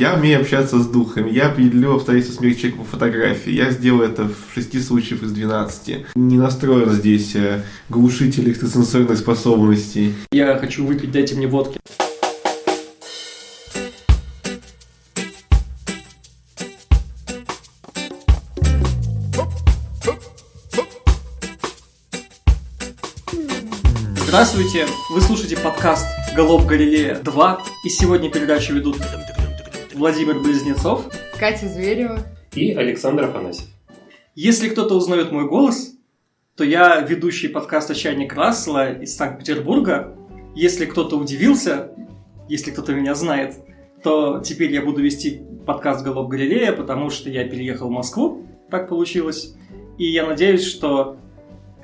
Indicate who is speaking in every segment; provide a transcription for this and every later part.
Speaker 1: Я умею общаться с духами, я определю обстоятельства смерти человека по фотографии. Я сделаю это в шести случаях из 12. Не настроен здесь э, глушитель экстрасенсорных способностей.
Speaker 2: Я хочу выпить, дайте мне водки. Здравствуйте! Вы слушаете подкаст «Голоб Галилея 2» и сегодня передачу ведут Владимир Близнецов
Speaker 3: Катя Зверева
Speaker 4: и Александр Афанасьев.
Speaker 2: Если кто-то узнает мой голос, то я ведущий подкаста «Чайник Рассела» из Санкт-Петербурга. Если кто-то удивился, если кто-то меня знает, то теперь я буду вести подкаст «Голоб Галилея», потому что я переехал в Москву, так получилось. И я надеюсь, что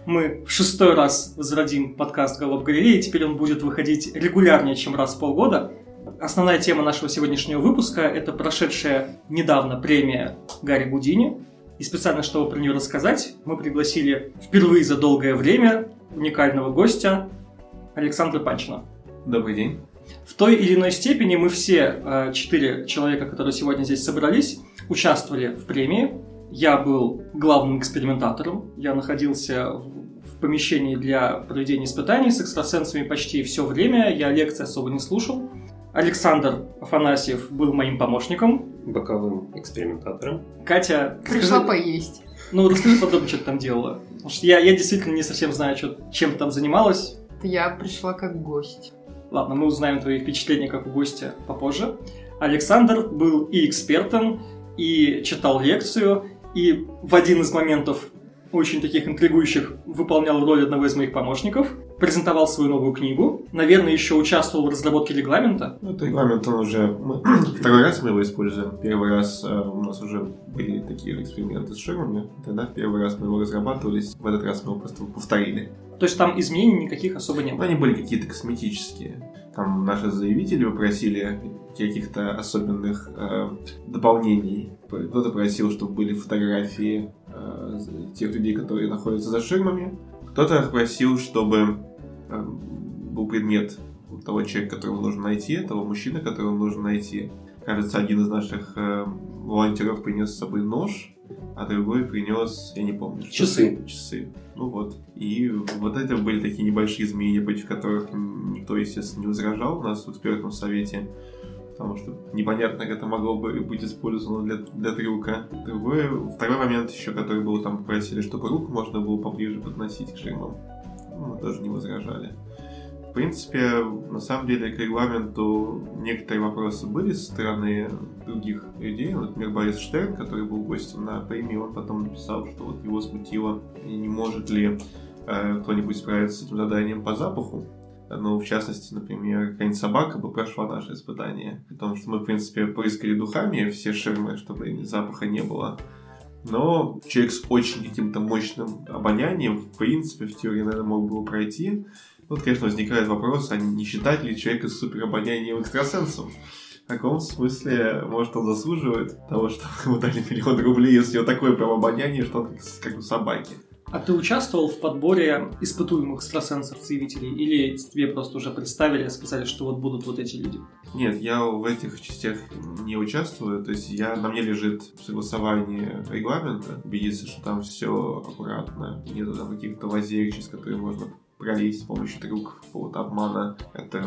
Speaker 2: мы в шестой раз возродим подкаст «Голоб Галилеи», теперь он будет выходить регулярнее, чем раз в полгода. Основная тема нашего сегодняшнего выпуска – это прошедшая недавно премия Гарри Гудини. И специально, чтобы про нее рассказать, мы пригласили впервые за долгое время уникального гостя Александра Панчина.
Speaker 1: Добрый день.
Speaker 2: В той или иной степени мы все э, четыре человека, которые сегодня здесь собрались, участвовали в премии. Я был главным экспериментатором. Я находился в помещении для проведения испытаний с экстрасенсами почти все время. Я лекции особо не слушал. Александр Афанасьев был моим помощником.
Speaker 4: Боковым экспериментатором.
Speaker 2: Катя...
Speaker 3: пришла
Speaker 2: расскажи-
Speaker 3: поесть.
Speaker 2: Ну, расскажи подробнее, что ты там делала. Потому что я, я действительно не совсем знаю, что, чем ты там занималась.
Speaker 3: Я пришла как гость.
Speaker 2: Ладно, мы узнаем твои впечатления как у гостя попозже. Александр был и экспертом, и читал лекцию, и в один из моментов очень таких интригующих выполнял роль одного из моих помощников, презентовал свою новую книгу, наверное, еще участвовал в разработке регламента.
Speaker 1: Ну, этот регламент, он уже... мы- Второй раз мы его используем. Первый раз э, у нас уже были такие эксперименты с ширмами. Тогда в первый раз мы его разрабатывали. В этот раз мы его просто повторили.
Speaker 2: То есть там изменений никаких особо не
Speaker 1: Но
Speaker 2: было.
Speaker 1: они были какие-то косметические. Там наши заявители попросили каких-то особенных э, дополнений. Кто-то просил, чтобы были фотографии э, тех людей, которые находятся за ширмами. Кто-то просил, чтобы э, был предмет того человека, которого нужно найти, того мужчины, которого нужно найти. Кажется, один из наших э, волонтеров принес с собой нож, а другой принес, я не помню,
Speaker 4: Часы.
Speaker 1: часы. Ну вот. И вот это были такие небольшие изменения, против которых никто, естественно, не возражал у нас в экспертном совете. Потому что непонятно, как это могло бы быть использовано для, для трюка. Другой, второй момент еще, который был, там попросили, чтобы руку можно было поближе подносить к ширмам. Ну, мы тоже не возражали. В принципе, на самом деле, к регламенту некоторые вопросы были со стороны других людей. Например, Борис Штерн, который был гостем на премии, он потом написал, что вот его смутило, не может ли э, кто-нибудь справиться с этим заданием по запаху. Ну, в частности, например, какая-нибудь собака бы прошла наше испытание. Потому что мы, в принципе, поискали духами все ширмы, чтобы запаха не было. Но человек с очень каким-то мощным обонянием, в принципе, в теории, наверное, мог бы пройти. Тут, конечно, возникает вопрос, а не считать ли человека с суперобонянием экстрасенсом? В каком смысле, может, он заслуживает того, что ему дали миллион рублей, если у него такое прям обоняние, что он как, как у собаки?
Speaker 2: А ты участвовал в подборе испытуемых экстрасенсов-заявителей? Или тебе просто уже представили, сказали, что вот будут вот эти люди?
Speaker 1: Нет, я в этих частях не участвую. То есть я, на мне лежит согласование регламента, убедиться, что там все аккуратно, там каких-то лазеек, через которые можно пролезть с помощью трюков, какого-то обмана. Это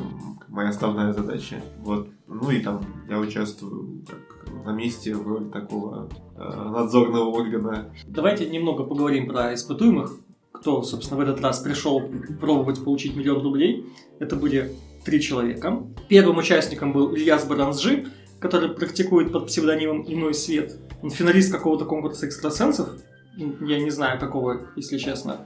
Speaker 1: моя основная задача. Вот. Ну и там я участвую как на месте в роли такого э, надзорного органа.
Speaker 2: Давайте немного поговорим про испытуемых. Кто, собственно, в этот раз пришел пробовать получить миллион рублей. Это были три человека. Первым участником был Ильяс Баранжи, который практикует под псевдонимом «Иной свет». Он финалист какого-то конкурса экстрасенсов. Я не знаю, какого, если честно.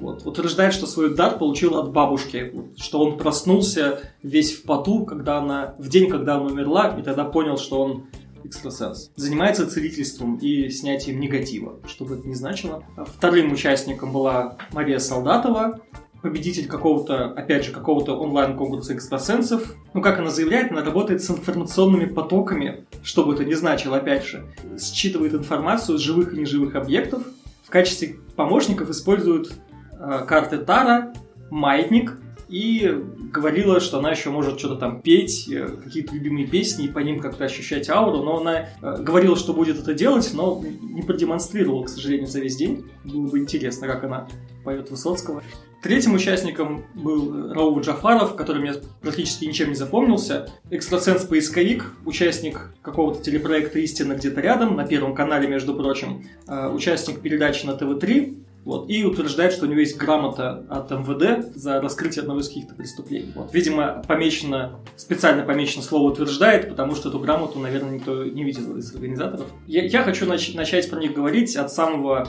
Speaker 2: Вот. Утверждает, что свой дар получил от бабушки. Вот, Что он проснулся весь в поту, когда она, в день, когда она умерла, и тогда понял, что он экстрасенс. Занимается целительством и снятием негатива, что бы это ни значило. Вторым участником была Мария Солдатова, победитель какого-то, опять же, какого-то онлайн-конкурса экстрасенсов. Ну, как она заявляет, она работает с информационными потоками, что бы это ни значило, опять же. Считывает информацию с живых и неживых объектов. В качестве помощников используют э, карты Тара, Маятник и говорила, что она еще может что-то там петь, э, какие-то любимые песни, и по ним как-то ощущать ауру, но она э, говорила, что будет это делать, но не продемонстрировала, к сожалению, за весь день. Было бы интересно, как она поет Высоцкого. Третьим участником был Рауф Джафаров, который мне практически ничем не запомнился. Экстрасенс-поисковик, участник какого-то телепроекта «Истина где-то рядом», на Первом канале, между прочим. Э, участник передачи на ТВ-3, вот, и утверждает, что у него есть грамота от МВД за раскрытие одного из каких-то преступлений. Вот, видимо, помечено, специально помечено слово утверждает, потому что эту грамоту, наверное, никто не видел из организаторов. Я, я хочу нач- начать про них говорить от самого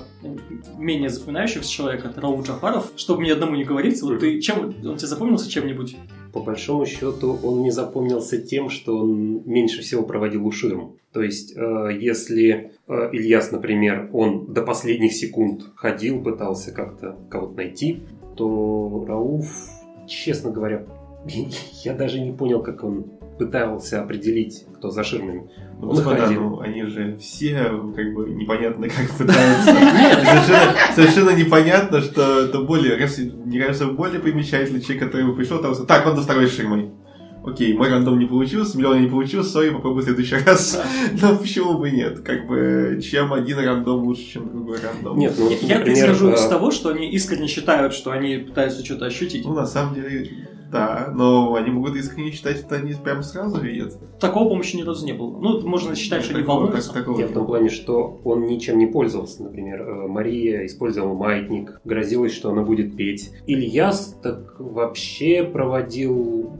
Speaker 2: менее запоминающегося человека, это Раул Джафаров, чтобы мне одному не говорить. Вот ты чем, он тебе запомнился чем-нибудь?
Speaker 4: По большому счету он не запомнился тем, что он меньше всего проводил у ширм. То есть, э, если э, Ильяс, например, он до последних секунд ходил, пытался как-то кого-то найти, то Рауф, честно говоря, я даже не понял, как он пытался определить, кто за ширмами.
Speaker 1: Ну,
Speaker 4: Он
Speaker 1: господа, ну, они же все, как бы, непонятно как пытаются. Совершенно, совершенно непонятно, что это более, мне кажется, более примечательный человек, который пришел, там, так, он до второй ширмой. Окей, мой рандом не получился, миллион не получился, сори, попробуй в следующий раз. Но почему бы нет? Как бы, чем один рандом лучше, чем другой рандом.
Speaker 4: Нет, ну,
Speaker 2: Я, я
Speaker 4: например,
Speaker 2: исхожу из
Speaker 4: э,
Speaker 2: того, что они искренне считают, что они пытаются что-то ощутить.
Speaker 1: Ну, на самом деле, да, но они могут искренне считать, что они прям сразу видят.
Speaker 2: Такого помощи ни разу не было. Ну, можно считать, что они
Speaker 1: Такого-
Speaker 2: волнуются.
Speaker 1: так- такого
Speaker 4: Я в том плане, что он ничем не пользовался. Например, э, Мария использовала маятник, грозилась, что она будет петь. Ильяс так вообще проводил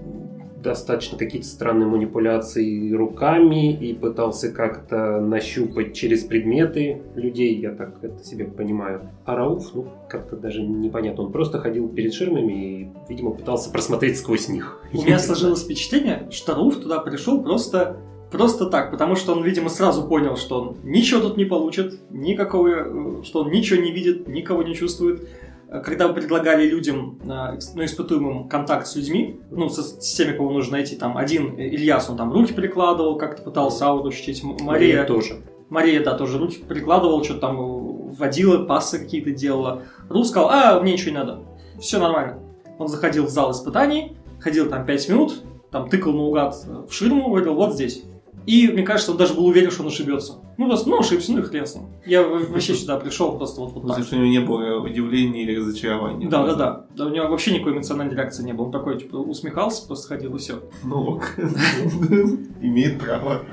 Speaker 4: достаточно какие-то странные манипуляции руками и пытался как-то нащупать через предметы людей, я так это себе понимаю. А Рауф, ну, как-то даже непонятно. Он просто ходил перед ширмами и, видимо, пытался просмотреть сквозь них.
Speaker 2: У меня сложилось впечатление, что Руф туда пришел просто Просто так, потому что он, видимо, сразу понял, что он ничего тут не получит, никакого, э, что он ничего не видит, никого не чувствует. Когда предлагали людям, экс- ну, испытуемым контакт с людьми, ну, со- с теми, кого нужно найти, там, один э, Ильяс, он там руки прикладывал, как-то пытался ауру ощутить, М- Мария,
Speaker 4: тоже.
Speaker 2: Мария, да, тоже руки прикладывала, что-то там вводила, пассы какие-то делала. Рус сказал, а, мне ничего не надо, все нормально. Он заходил в зал испытаний, ходил там 5 минут, там тыкал наугад в ширму, говорил, вот здесь. И мне кажется, он даже был уверен, что он ошибется. Ну, просто, ну, ошибся, ну и хрен с ним. Я вообще сюда пришел просто вот, вот так.
Speaker 1: что у него не было удивления или разочарования.
Speaker 2: Да, да, да. Да, у него вообще никакой эмоциональной реакции не было. Он такой, типа, усмехался, просто ходил и все.
Speaker 1: Ну, имеет право.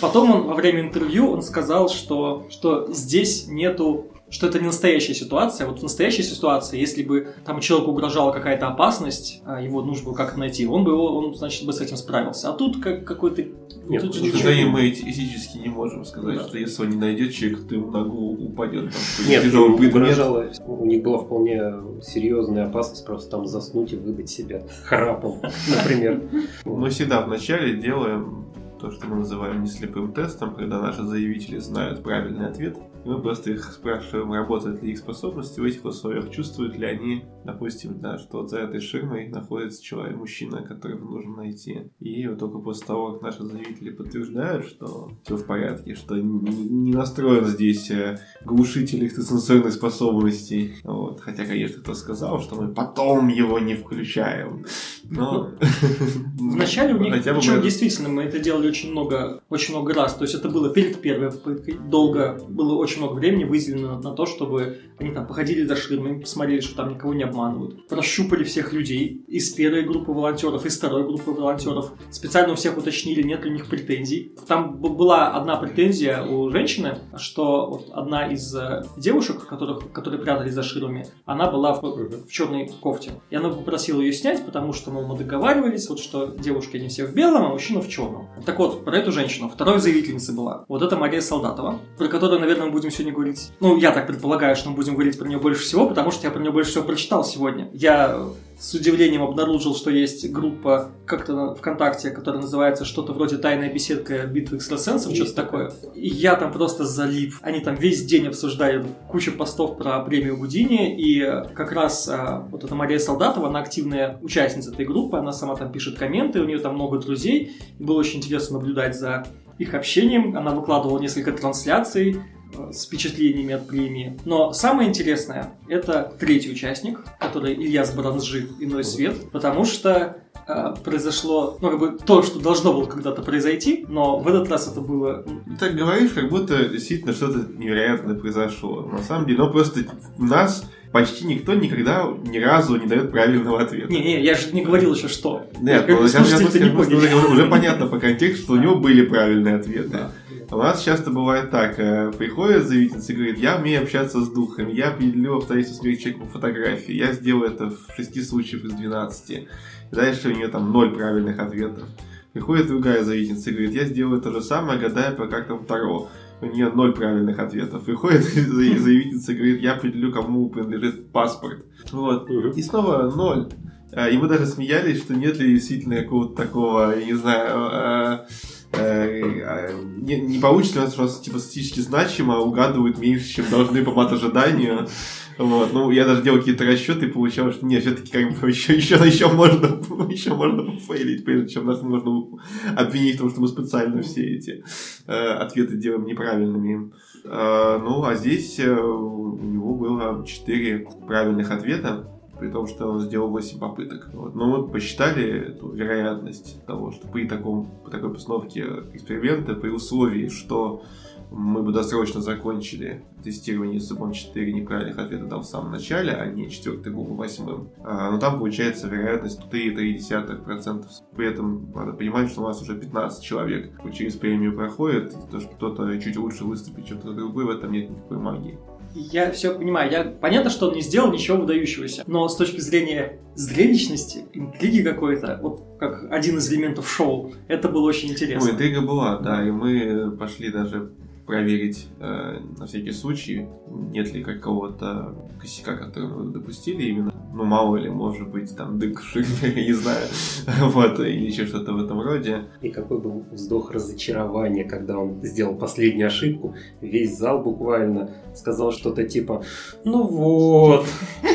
Speaker 2: Потом он во время интервью он сказал, что, что здесь нету что это не настоящая ситуация. Вот в настоящей ситуации, если бы там человеку угрожала какая-то опасность, а его нужно было как-то найти, он бы его, он, значит, бы с этим справился. А тут как какой-то...
Speaker 4: Нет,
Speaker 2: тут ничего
Speaker 1: сожалению,
Speaker 2: не-
Speaker 1: мы физически не можем сказать,
Speaker 2: Да.
Speaker 1: что если он не найдет человека, то ему голову упадет там
Speaker 4: Нет,
Speaker 1: тяжелый предмет.
Speaker 4: угрожало, у них была вполне серьезная опасность просто там заснуть и выдать себя храпом, например.
Speaker 1: Мы всегда вначале делаем то, что мы называем не слепым тестом, когда наши заявители знают правильный ответ, и мы просто их спрашиваем, работают ли их способности в этих условиях, чувствуют ли они, допустим, да, что за этой ширмой находится человек, мужчина, которого нужно найти. И вот только после того, как наши заявители подтверждают, что все в порядке, что не не настроен здесь э, глушитель экстрасенсорных способностей, вот. хотя, конечно, кто сказал, что мы потом его не включаем. Но...
Speaker 2: Вначале у них,
Speaker 1: Хотя
Speaker 2: причем
Speaker 1: мы-
Speaker 2: действительно, мы это делали очень много, очень много раз. То есть это было перед первой попыткой. Долго, было очень много времени выделено на то, чтобы они там походили за ширмами, посмотрели, что там никого не обманывают. Прощупали всех людей из первой группы волонтеров, из второй группы волонтеров. Специально у всех уточнили, нет ли у них претензий. Там была одна претензия у женщины, что вот одна из э, девушек, которых, которые прятались за ширмами, она была в, в черной кофте. И она попросила ее снять, потому что, мол, мы договаривались, вот что девушки они все в белом, а мужчина в черном. Так вот, про эту женщину. Второй заявительницей была. Вот это Мария Солдатова, про которую, наверное, мы будем сегодня говорить. Ну, я так предполагаю, что мы будем говорить про нее больше всего, потому что я про нее больше всего прочитал сегодня. Я с удивлением обнаружил, что есть группа как-то ВКонтакте, которая называется что-то вроде «Тайная беседка битвы экстрасенсов», что-то такое. И я там просто залип. Они там весь день обсуждали кучу постов про премию Гудини, и как раз а, вот эта Мария Солдатова, она активная участница этой группы, она сама там пишет комменты, у нее там много друзей, и было очень интересно наблюдать за их общением. Она выкладывала несколько трансляций с впечатлениями от премии. Но самое интересное – это третий участник, который Ильяс Бранжи «Иной свет», потому что а, произошло, ну, как бы то, что должно было когда-то произойти, но в этот раз это было...
Speaker 1: Ты так говоришь, как будто действительно что-то невероятное произошло. На самом деле, ну просто у нас почти никто никогда ни разу не дает правильного ответа.
Speaker 2: Не-не, я же не говорил еще что.
Speaker 1: Нет, ну, сейчас я
Speaker 2: слушатели-то не
Speaker 1: скажу,
Speaker 2: поняли.
Speaker 1: уже, уже понятно по контексту, что у него были правильные ответы.
Speaker 2: Да.
Speaker 1: У нас часто бывает так, э, приходит заявительница и говорит, я умею общаться с духами, я определю обстоятельства смерти человека по фотографии, я сделаю это в 6 случаях из 12. И дальше у нее там 0 правильных ответов. Приходит другая заявительница и говорит, я сделаю то же самое, гадая по картам Таро. У нее ноль правильных ответов. Приходит за- заявительница и говорит, я определю, кому принадлежит паспорт. Вот. И снова ноль. А, И мы даже смеялись, что нет ли действительно какого-то такого, я не знаю, э, э, э, не, не получится у нас, нас типа статистически значимо угадывают меньше, чем должны по мат-ожиданию. Вот. Ну, я даже делал какие-то расчеты и получалось, что нет, все-таки как бы еще, еще, еще можно, еще можно пофейлить, прежде чем нас можно обвинить в том, что мы специально все эти э, ответы делаем неправильными. Э, ну, а здесь э, у него было 4 правильных ответа, при том, что он сделал 8 попыток. Вот. Но мы посчитали эту вероятность того, что при, таком, при такой постановке эксперимента, при условии, что мы бы досрочно закончили тестирование, если бы он 4 неправильных ответа дал в самом начале, а не 4 был бы восьмым. А, но там получается вероятность 3,3%. При этом надо понимать, что у нас уже 15 человек через премию проходит, то, что кто-то чуть лучше выступит, чем кто-то другой, в этом нет никакой магии.
Speaker 2: Я все понимаю. Я... Понятно, что он не сделал ничего выдающегося. Но с точки зрения зрелищности, интриги какой-то, вот как один из элементов шоу, это было очень
Speaker 1: Ну,
Speaker 2: интересно.
Speaker 1: интрига была, да, и мы пошли даже проверить э, на всякий случай, нет ли какого-то косяка, который мы допустили именно. Ну, мало ли, может быть, там дык в не знаю, вот, или еще что-то в этом роде.
Speaker 4: И какой был вздох разочарования, когда он сделал последнюю ошибку. Весь зал буквально сказал что-то типа «Ну вот».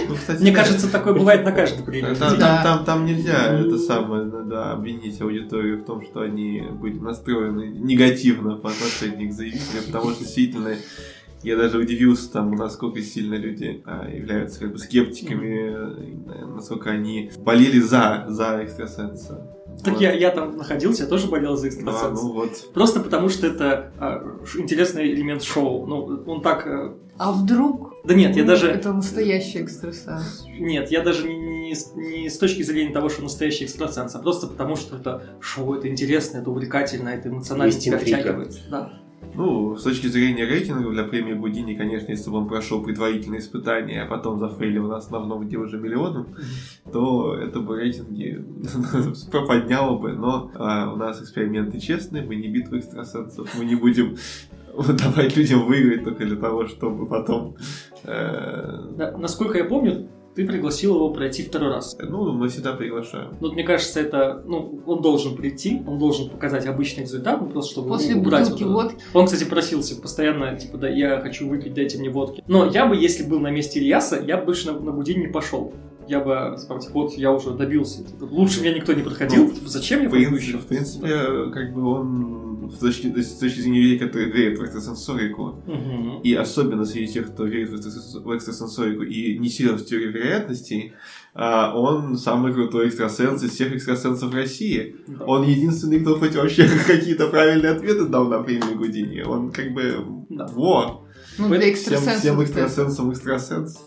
Speaker 1: Ну, кстати,
Speaker 2: Мне
Speaker 1: да,
Speaker 2: кажется, такое бывает на каждой премии.
Speaker 1: Там, там, там, там нельзя это самое, да, обвинить аудиторию в том, что они были настроены негативно по отношению к заявителям, потому что действительно я даже удивился тому, насколько сильно люди а, являются как бы скептиками, э, насколько они болели за, за экстрасенса.
Speaker 2: Так
Speaker 1: Вот.
Speaker 2: я, я там находился, я тоже болел за
Speaker 1: Да,
Speaker 2: экстрасенса.
Speaker 1: ну вот.
Speaker 2: Просто потому, что это а, ш- интересный элемент шоу. Ну, он так... э,
Speaker 3: А вдруг?
Speaker 2: Да нет, я
Speaker 3: ну,
Speaker 2: даже...
Speaker 3: Это настоящий экстрасенс.
Speaker 2: Нет, я даже не, не с- не с точки зрения того, что настоящий экстрасенс, а просто потому, что это шоу, это интересно, это увлекательно, это эмоционально тебя втягивает. Да.
Speaker 1: Ну, с точки зрения рейтинга для премии Гудини, конечно, если бы он прошел предварительные испытания, а потом зафейлил на основном, где уже миллионом, то это бы рейтинги подняло бы. Но а, у нас эксперименты честные, мы не битва экстрасенсов, мы не будем давать людям выиграть только для того, чтобы потом... э,
Speaker 2: Да, Насколько я помню, ты пригласил его пройти второй раз.
Speaker 1: ну, мы всегда приглашаем.
Speaker 2: Ну, вот мне кажется, это, ну, он должен прийти, он должен показать обычный результат, ну, просто чтобы
Speaker 3: После
Speaker 2: убрать
Speaker 3: бутылки
Speaker 2: вот
Speaker 3: водки.
Speaker 2: Он, кстати, просился постоянно, типа, да, я хочу выпить, дайте мне водки. Но я бы, если был на месте Ильяса, я бы больше на, на Гудини не пошел. Я бы сказал, типа, вот я уже добился. Типа, Лучше меня никто не проходил.
Speaker 1: Ну,
Speaker 2: Типа, Зачем мне
Speaker 1: В принципе, в принципе, как бы он с точки, с точки зрения людей, которые верят в экстрасенсорику,
Speaker 2: Мгм.
Speaker 1: и особенно среди тех, кто верит в экстрасенс- в экстрасенсорику и не силен в теории вероятностей, а, он самый крутой экстрасенс из всех экстрасенсов России.
Speaker 2: Да.
Speaker 1: Он единственный, кто хоть вообще какие-то правильные ответы дал на премию Гудини. Он как бы...
Speaker 2: Да.
Speaker 1: Во!
Speaker 3: Ну,
Speaker 1: Всем, всем экстрасенсам экстрасенс.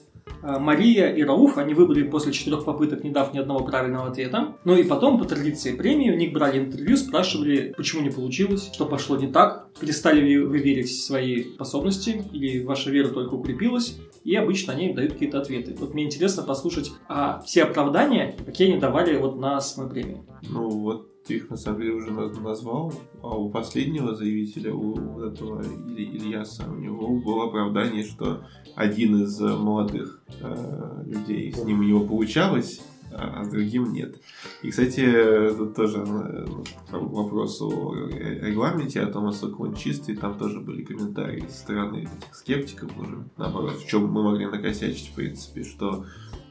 Speaker 2: А, Мария и Рауф, они выбрали после четырех попыток, не дав ни одного правильного ответа. Ну и потом, по традиции премии, у них брали интервью, спрашивали, почему не получилось, что пошло не так, перестали ли вы верить в свои способности, или ваша вера только укрепилась, и обычно они дают какие-то ответы. Вот мне интересно послушать а, все оправдания, какие они давали вот на самой премии.
Speaker 1: Ну, вот ты их на самом деле уже наз- назвал, а у последнего заявителя, у этого Или- Ильяса, у него было оправдание, что один из молодых э, людей, с ним у него получалось, а с другим нет. И, кстати, тут тоже э, к вопросу о регламенте, о том, насколько он чистый, там тоже были комментарии со стороны этих скептиков уже, наоборот, в чем мы могли накосячить, в принципе, что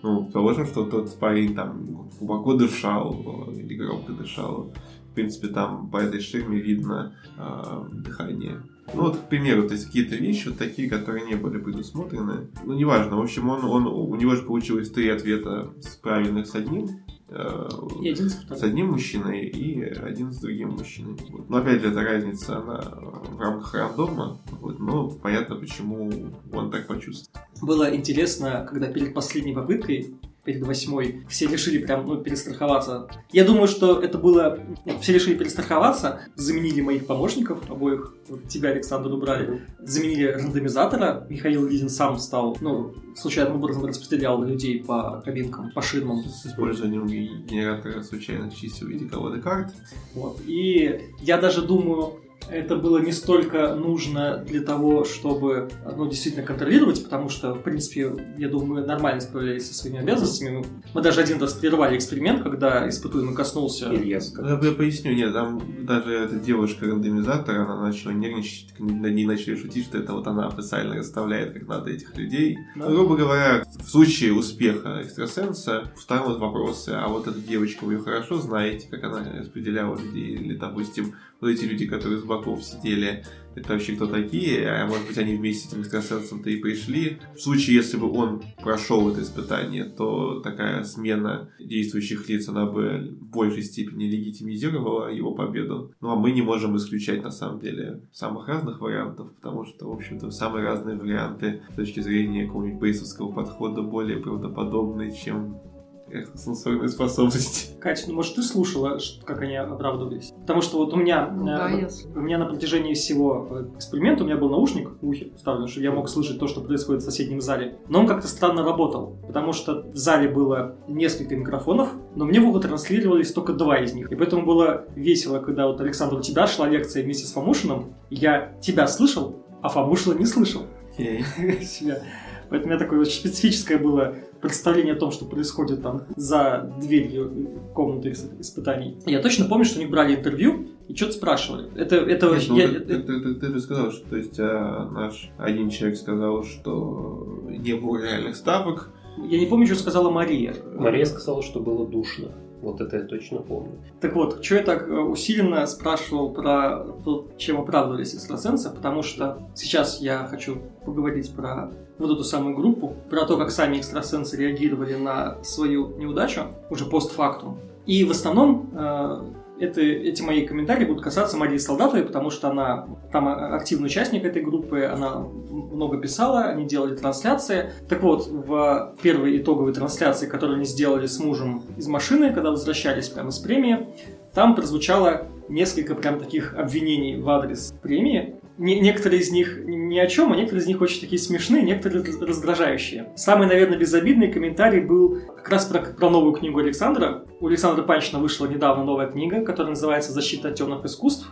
Speaker 1: ну, положим, что тот парень там глубоко дышал или громко дышал. В принципе, там по этой ширме видно э, дыхание. Ну, вот, к примеру, то есть какие-то вещи вот такие, которые не были предусмотрены. Ну, неважно. В общем, он, он, у него же получилось три ответа с правильных с одним э,
Speaker 2: И один с
Speaker 1: с одним мужчиной и один с другим мужчиной. Вот. Но опять же, эта разница, она в рамках рандома. Вот. Но понятно, почему он так почувствовал.
Speaker 2: Было интересно, когда перед последней попыткой, перед восьмой, все решили прям, ну, перестраховаться. Я думаю, что это было... нет, Все решили перестраховаться, заменили моих помощников, обоих, вот тебя, Александр, убрали, заменили рандомизатора, Михаил Лизин сам стал, ну, случайным образом распределял людей по кабинкам, по ширмам.
Speaker 1: С использованием генератора случайных чисел в виде колоды карт.
Speaker 2: Вот. И я даже думаю, это было не столько нужно для того, чтобы ну, действительно контролировать, потому что, в принципе, я думаю, мы нормально справлялись со своими обязанностями. Мы, даже один раз прервали эксперимент, когда испытуемый коснулся.
Speaker 4: Илья
Speaker 1: Ну,
Speaker 4: сказал.
Speaker 1: Я поясню, нет, там даже эта девушка-рандомизатор, она начала нервничать, над ней начали шутить, что это вот она официально расставляет, как надо этих людей.
Speaker 2: Да.
Speaker 1: Ну, грубо говоря, в случае успеха экстрасенса встанут вопросы, а вот эта девочка, вы ее хорошо знаете, как она распределяла людей, или, допустим, вот эти люди, которые с боков сидели, это вообще кто такие, а может быть они вместе с этим экстрасенсом-то и пришли. В случае, если бы он прошел это испытание, то такая смена действующих лиц, она бы в большей степени легитимизировала его победу. Ну а мы не можем исключать на самом деле самых разных вариантов, потому что, в общем-то, самые разные варианты с точки зрения какого-нибудь бейсовского подхода более правдоподобны, чем экстрасенсорные способности.
Speaker 2: Катя, ну может ты слушала, как они оправдывались? Потому что вот у меня,
Speaker 3: Ну да,
Speaker 2: э, у меня на протяжении всего э, эксперимента у меня был наушник в ухе вставлен, чтобы я мог слышать то, что происходит в соседнем зале. Но он как-то странно работал, потому что в зале было несколько микрофонов, но мне в ухо транслировались только два из них. И поэтому было весело, когда вот Александр, у тебя шла лекция вместе с Фомушиным, я тебя слышал, а Фомушина не слышал себя. Поэтому у меня такое очень специфическое было представление о том, что происходит там за дверью комнаты ис- испытаний. Я точно помню, что они брали интервью и что-то спрашивали. Это, это,
Speaker 1: Нет, ну,
Speaker 2: я-
Speaker 1: ты,
Speaker 2: это-
Speaker 1: ты- ты- ты же сказал, что то есть, а, наш один человек сказал, что не было реальных ставок.
Speaker 2: я не помню, что сказала Мария.
Speaker 4: Мария сказала, что было душно. Вот это я точно помню.
Speaker 2: Так вот, что я так э, усиленно спрашивал про то, чем оправдывались экстрасенсы, потому что сейчас я хочу поговорить про вот эту самую группу, про то, как сами экстрасенсы реагировали на свою неудачу, уже постфактум. И в основном э, это, эти мои комментарии будут касаться Марии Солдатовой, потому что она там а- активный участник этой группы, она много писала, они делали трансляции. Так вот, в первой итоговой трансляции, которую они сделали с мужем из машины, когда возвращались прямо из премии, там прозвучало несколько прям таких обвинений в адрес премии. Не- некоторые из них ни о чем, а некоторые из них очень такие смешные, некоторые раз- раздражающие. Самый, наверное, безобидный комментарий был как раз про, про новую книгу Александра. У Александра Панчина вышла недавно новая книга, которая называется «Защита от темных искусств».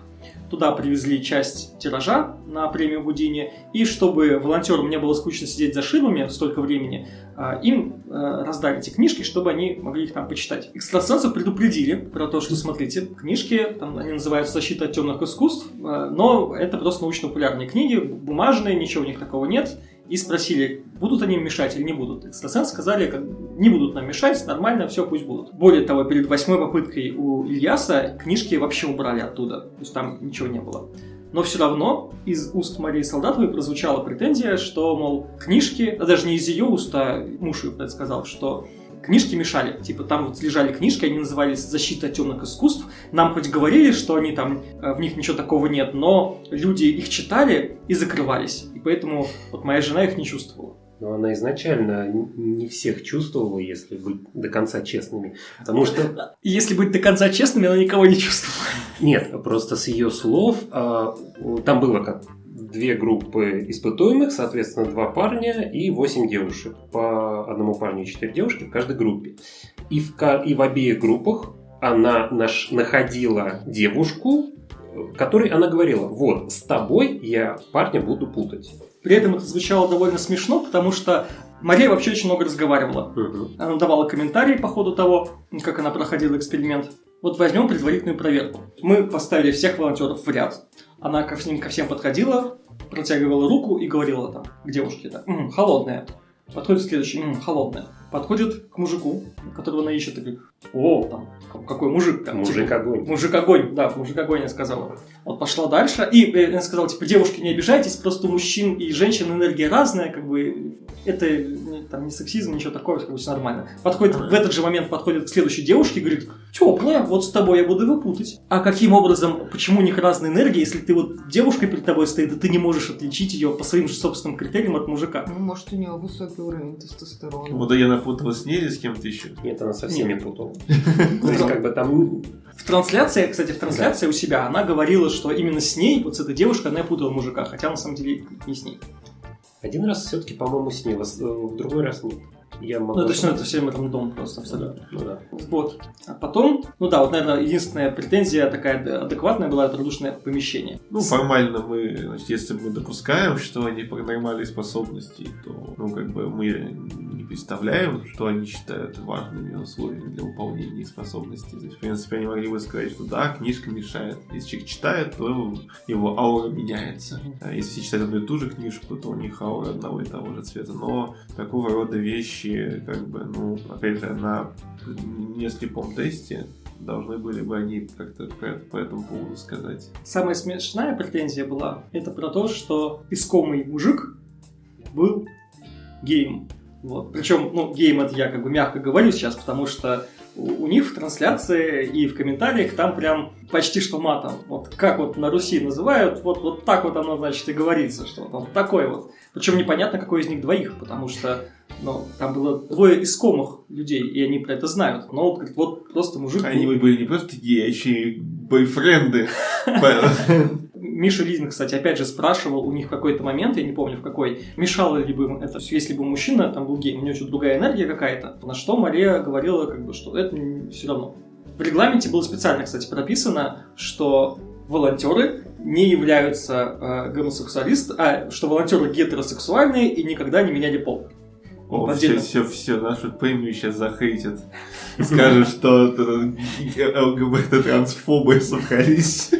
Speaker 2: Туда привезли часть тиража на премию Гудини. И чтобы волонтерам не было скучно сидеть за ширмами столько времени, а, им э, раздали эти книжки, чтобы они могли их там почитать. Экстрасенсов предупредили про то, что, смотрите, книжки, там они называются «Защита от темных искусств», э, но это просто научно-популярные книги, бумажные, ничего у них такого нет. И спросили, будут они мешать или не будут. Экстрасенсы сказали, не будут нам мешать, нормально, все, пусть будут. Более того, перед восьмой попыткой у Ильяса книжки вообще убрали оттуда, то есть там ничего не было. Но все равно из уст Марии Солдатовой прозвучала претензия, что, мол, книжки, а даже не из ее уст, а муж ее предсказал, что книжки мешали. Типа там вот лежали книжки, они назывались «Защита темных искусств». Нам хоть говорили, что они там, э, в них ничего такого нет, но люди их читали и закрывались. И поэтому вот моя жена их не чувствовала.
Speaker 4: Но она изначально не всех чувствовала, если быть до конца честными. Потому что
Speaker 2: если быть до конца честными, она никого не чувствовала.
Speaker 4: Нет, просто с ее слов а, там было как две группы испытуемых, соответственно, два парня и восемь девушек. По одному парню и четыре девушки в каждой группе. И в, и в обеих группах она наш, находила девушку, которой она говорила, вот, с тобой я парня буду путать.
Speaker 2: При этом это звучало довольно смешно, потому что Мария вообще очень много разговаривала.
Speaker 4: Мгм.
Speaker 2: Она давала комментарии по ходу того, как она проходила эксперимент. Вот возьмем предварительную проверку. Мы поставили всех волонтеров в ряд. Она ко всем, ко всем подходила, протягивала руку и говорила там к девушке так, «М, холодная. Подходит следующий, «М, холодная. подходит к мужику, которого она ищет, и говорит, о, там, какой мужик. Там,
Speaker 4: Мужик
Speaker 2: типа,
Speaker 4: огонь.
Speaker 2: Мужик огонь, да, мужик огонь, я сказала. Вот пошла дальше, и э, она сказала, типа, девушки, не обижайтесь, просто у мужчин и женщин энергия разная, как бы, это не- там не сексизм, ничего такого, как бы все нормально. Подходит, в этот же момент подходит к следующей девушке и говорит, теплая, вот с тобой я буду его путать. А каким образом, почему у них разная энергия, если ты вот девушка перед тобой стоит, и ты не можешь отличить ее по своим же собственным критериям от мужика?
Speaker 3: Ну, может, у него высокий уровень тестостерона.
Speaker 1: Вот я напутала с ней или с кем-то еще.
Speaker 4: Нет, она со всеми путала. То есть, как бы там
Speaker 2: В трансляции, кстати, в трансляции у себя она говорила, что именно с ней, вот с этой девушкой, она путала мужика, хотя на самом деле не с ней.
Speaker 4: один раз все-таки, по-моему, с ней, в в другой раз нет. Я могу
Speaker 2: Ну, есть, ну, это
Speaker 4: ошибаться.
Speaker 2: все рандом просто абсолютно.
Speaker 4: Ну да.
Speaker 2: Вот. А потом, ну да, вот, наверное, единственная претензия такая ад- адекватная была это радушное помещение.
Speaker 1: Ну, формально мы, значит, если мы допускаем, что они паранормальные способности, то, ну, как бы мы не представляем, что они считают важными условиями для выполнения их способностей. То есть, в принципе, они могли бы сказать, что да, книжка мешает. Если человек читает, то его аура меняется. А если все читают одну и ту же книжку, то у них аура одного и того же цвета. Но такого рода вещи, как бы, ну, опять же, на неслепом тесте должны были бы они как-то по, этому поводу сказать.
Speaker 2: Самая смешная претензия была, это про то, что искомый мужик был геем. Вот. Причем, ну, геем это я как бы мягко говорю сейчас, потому что у, них в трансляции и в комментариях там прям почти что матом. Вот как вот на Руси называют, вот, вот так вот оно, значит, и говорится, что он такой вот. Причем непонятно, какой из них двоих, потому что ну, там было двое искомых людей, и они про это знают. Но вот, говорит, вот просто мужик...
Speaker 1: Они
Speaker 2: был-
Speaker 1: были не просто геи, а еще и бойфренды.
Speaker 2: Миша Лизин, кстати, опять же спрашивал у них в какой-то момент, я не помню в какой, мешало ли бы им это, если бы мужчина там был гей, у него что-то другая энергия какая-то, на что Мария говорила, как бы, что это все равно. В регламенте было специально, кстати, прописано, что волонтеры не являются э, гомосексуалистами, а что волонтеры гетеросексуальные и никогда не меняли пол.
Speaker 1: О, все,
Speaker 2: Отдельно.
Speaker 1: все, все, нашу премию сейчас захейтят. Скажут, что это ЛГБТ-трансфобы собрались.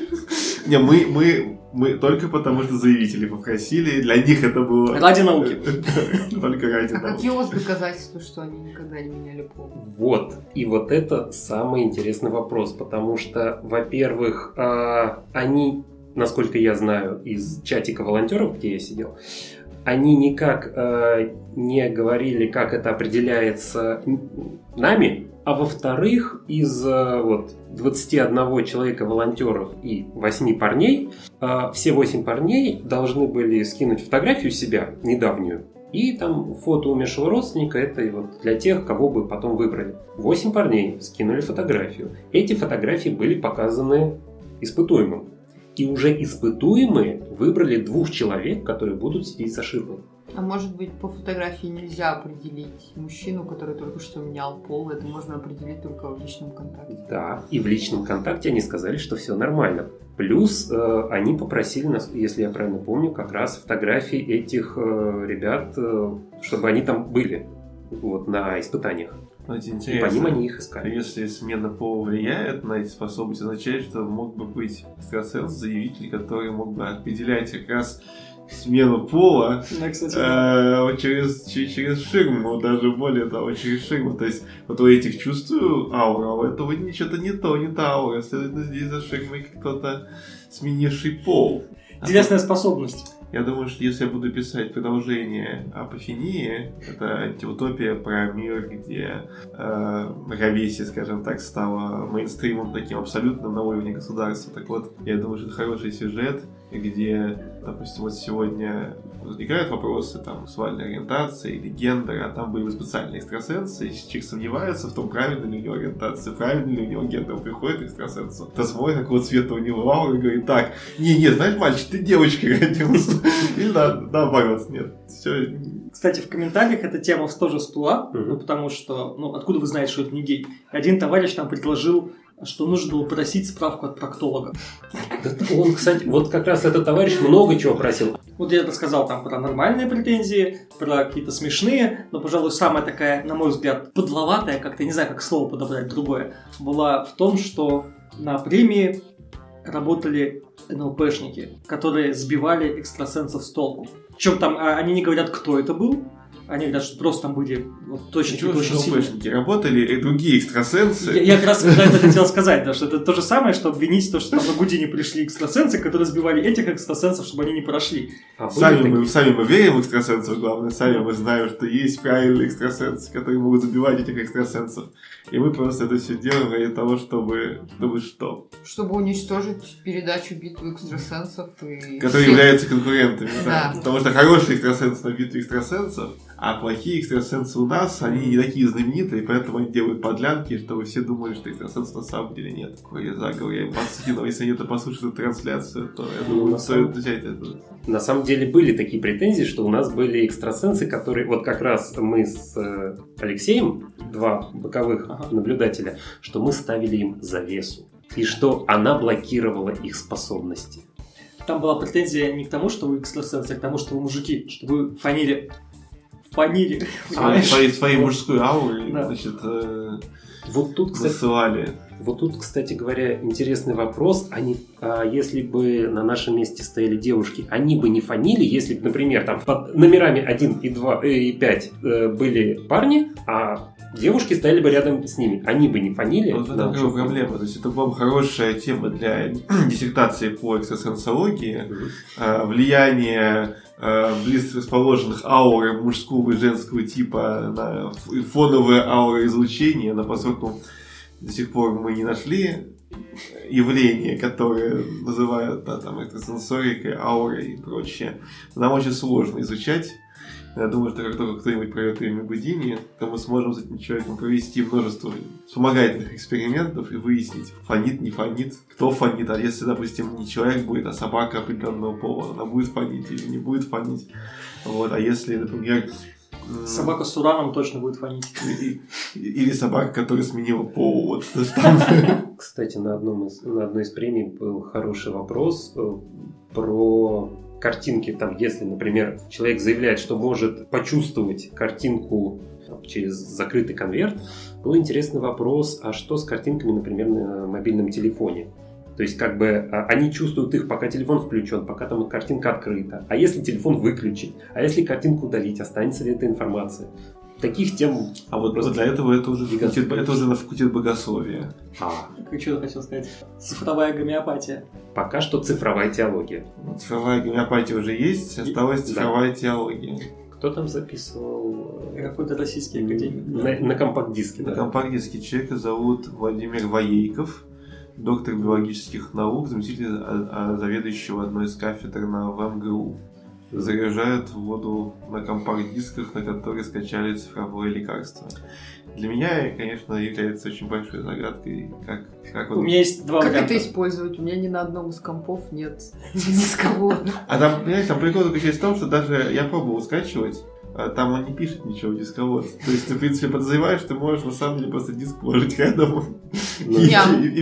Speaker 1: Не, мы, мы, мы только потому, что заявители попросили, для них это было...
Speaker 2: Ради науки.
Speaker 1: Только ради
Speaker 3: А
Speaker 1: науки.
Speaker 3: какие у вас доказательства, что они никогда не меняли пол?
Speaker 4: Вот. И вот это самый интересный вопрос, потому что, во-первых, а, они, насколько я знаю, из чатика волонтеров, где я сидел, они никак а, не говорили, как это определяется нами, а во-вторых, из а, вот 21 человека волонтеров и 8 парней, а, все 8 парней должны были скинуть фотографию себя недавнюю, и там фото умершего родственника, это вот для тех, кого бы потом выбрали. Восемь парней скинули фотографию. Эти фотографии были показаны испытуемым. И уже испытуемые выбрали двух человек, которые будут сидеть за ширмой.
Speaker 3: А может быть, по фотографии нельзя определить мужчину, который только что менял пол, это можно определить только в личном контакте.
Speaker 4: Да, и в личном контакте они сказали, что все нормально. Плюс э, они попросили нас, если я правильно помню, как раз фотографии этих э, ребят, э, чтобы они там были вот, на испытаниях. И по
Speaker 1: интересно.
Speaker 4: ним они их искали.
Speaker 1: Если смена пола влияет на эти способности, означает, что мог бы быть экстрасенс, заявитель, который мог бы определять как раз смену пола
Speaker 2: Да, кстати, да.
Speaker 1: э, через, че- через ширму, даже более того, через ширму. То есть вот у этих чувствую аура, а у этого ничего-то не то, не та аура. Следовательно, здесь за ширмой кто-то сменивший пол. А
Speaker 2: Интересная способность.
Speaker 1: Я думаю, что если я буду писать продолжение апофении, это антиутопия про мир, где э, равесие, скажем так, стало мейнстримом таким абсолютным на уровне государства. Так вот, я думаю, что это хороший сюжет, где, допустим, вот сегодня возникают вопросы там сексуальной ориентации или гендера, а там были специальные экстрасенсы, и человек сомневается в том, правильно ли у него ориентация, правильно ли у него гендер, он приходит к экстрасенсу, то смотрит, какого цвета у него аура, и говорит, так, не-не, знаешь, мальчик, ты девочкой родился. Или на- наоборот, нет. Все,
Speaker 2: Кстати, в комментариях эта тема тоже всплыла,
Speaker 4: Мгм.
Speaker 2: ну, потому что, ну, откуда вы знаете, что это не гей? Один товарищ там предложил, что нужно было просить справку от проктолога.
Speaker 4: Он, кстати, вот как раз этот товарищ много чего просил.
Speaker 2: Вот я рассказал там про нормальные претензии, про какие-то смешные, но, пожалуй, самая такая, на мой взгляд, подловатая, как-то не знаю, как слово подобрать другое, была в том, что на премии работали НЛПшники, которые сбивали экстрасенсов с толку. Причем там а, они не говорят, кто это был, Они говорят, что просто там были вот, точно
Speaker 1: Почему
Speaker 2: очень сильные.
Speaker 1: ФСБшники работали и другие экстрасенсы?
Speaker 2: Я, я как раз когда это хотел сказать, да, что это то же самое, что обвинить то, что там на Гудине пришли экстрасенсы, которые сбивали этих экстрасенсов, чтобы они не прошли.
Speaker 4: А
Speaker 1: Сами мы, сами мы верим в экстрасенсов, главное, сами мы знаем, что есть правильные экстрасенсы, которые могут забивать этих экстрасенсов. И мы просто это все делаем ради того, чтобы, чтобы что?
Speaker 3: Чтобы уничтожить передачу битвы экстрасенсов и...
Speaker 1: Которые являются конкурентами. да.
Speaker 3: Да.
Speaker 1: Потому что хорошие экстрасенсы на битве экстрасенсов, а плохие экстрасенсы у нас, они не такие знаменитые, поэтому они делают подлянки, чтобы все думали, что экстрасенсов на самом деле нет. Какой я заговор, я им подскинул. Если они это послушают эту трансляцию, то я
Speaker 4: Ну,
Speaker 1: думаю,
Speaker 4: на
Speaker 1: стоит
Speaker 4: самом-
Speaker 1: взять это.
Speaker 4: На самом деле были такие претензии, что у нас были экстрасенсы, которые... Вот как раз мы с э, Алексеем, два боковых
Speaker 2: Ага.
Speaker 4: наблюдателя, что мы ставили им завесу. И что она блокировала их способности.
Speaker 2: Там была претензия не к тому, что вы экстрасенсы, а к тому, что вы мужики, что вы фанили. Фанили.
Speaker 1: А, своей мужской аурой,
Speaker 2: Да.
Speaker 1: значит, э,
Speaker 4: Вот тут, кстати,
Speaker 1: высылали.
Speaker 4: Вот тут, кстати говоря, интересный вопрос. Они, а если бы на нашем месте стояли девушки, они бы не фанили, если бы, например, там под номерами 1 и 2 э, и 5 э, были парни, а девушки стояли бы рядом с ними. Они бы не фанили.
Speaker 1: Вот в
Speaker 4: Да,
Speaker 1: бы проблема. То есть это была бы хорошая тема для диссертации по экстрасенсологии. Э, Влияние близко расположенных ауры мужского и женского типа на фоновое ауроизлучение, но поскольку до сих пор мы не нашли явление, которое называют да, там, экстрасенсорикой, аурой и прочее, нам очень сложно изучать. Я думаю, что как только кто-нибудь пройдет время Гудини, то мы сможем с этим человеком провести множество вспомогательных экспериментов и выяснить, фонит, не фонит, кто фонит. А если, допустим, не человек будет, а собака определенного пола, она будет фонить или не будет фонить. Вот. А если, например,
Speaker 2: Собака с ураном точно будет
Speaker 1: и- или собака, которая сменила пол. Вот.
Speaker 4: Кстати, на, одном из, на одной из премий был хороший вопрос э, про картинки. Там, если, например, человек заявляет, что может почувствовать картинку через закрытый конверт, был интересный вопрос, а что с картинками, например, на мобильном телефоне? То есть, как бы, а, они чувствуют их, пока телефон включен, пока там картинка открыта. А если телефон выключить? А если картинку удалить? Останется ли эта информация? Таких тем...
Speaker 1: А вот просто для этого это уже факультет, это уже на факультет богословия.
Speaker 4: А,
Speaker 2: Как что хотел сказать? Цифровая гомеопатия.
Speaker 4: пока что цифровая теология.
Speaker 1: Цифровая гомеопатия уже есть, осталась
Speaker 4: Да.
Speaker 1: цифровая теология.
Speaker 4: Кто там записывал?
Speaker 2: Какой-то российский академик.
Speaker 4: На, на компакт-диске,
Speaker 1: На
Speaker 4: да.
Speaker 1: компакт-диске человека зовут Владимир Воейков, доктор биологических наук, заместитель а- а, заведующего одной из кафедр на ВМГУ. Заряжают воду на компакт-дисках, на которые скачали цифровое лекарство. Для меня, конечно, является очень большой загадкой, как, как
Speaker 2: У
Speaker 1: он...
Speaker 2: меня есть два
Speaker 3: Как
Speaker 2: варианта.
Speaker 3: это использовать? У меня ни на одном из компов нет дисковода.
Speaker 1: А там, понимаешь, там прикол заключается в том, что даже я пробовал скачивать, там он не пишет ничего в дисковод. То есть ты, в принципе, подозреваешь, ты можешь на самом деле просто диск положить рядом.
Speaker 4: Ну,
Speaker 1: И,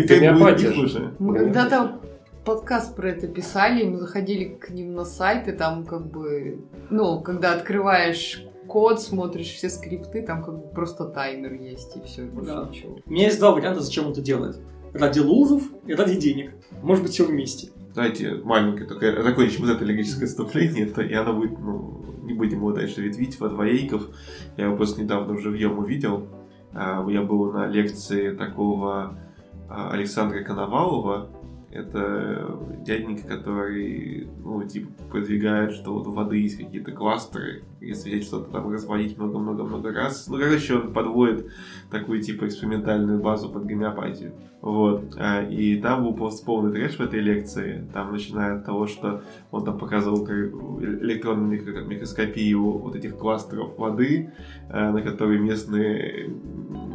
Speaker 1: как будет не
Speaker 4: же.
Speaker 1: хуже.
Speaker 3: Мы
Speaker 4: Да.
Speaker 3: когда-то подкаст про это писали, мы заходили к ним на сайт, и там как бы, ну, когда открываешь код, смотришь все скрипты, там как бы просто таймер есть, и все, больше
Speaker 2: Да.
Speaker 3: ничего.
Speaker 2: У меня есть два варианта, зачем он это делает. Ради лузов и ради денег. Может быть, все вместе.
Speaker 1: Давайте маленькое, только закончим вот это логическое вступление, то, и оно будет, ну, не будем его дальше ветвить, во двоейков. Я его просто недавно живьем увидел. А, Я был на лекции такого а, Александра Коновалова. Это дяденька, который, ну, типа, продвигает, что вот у воды есть какие-то кластеры, если взять что-то там разводить много-много-много раз. Ну, короче, он подводит такую, типа, экспериментальную базу под гомеопатию. Вот. А, И там был просто полный трэш в этой лекции. Там, начиная от того, что он там показывал электронную микро- микроскопию вот этих кластеров воды, э, на которые местные,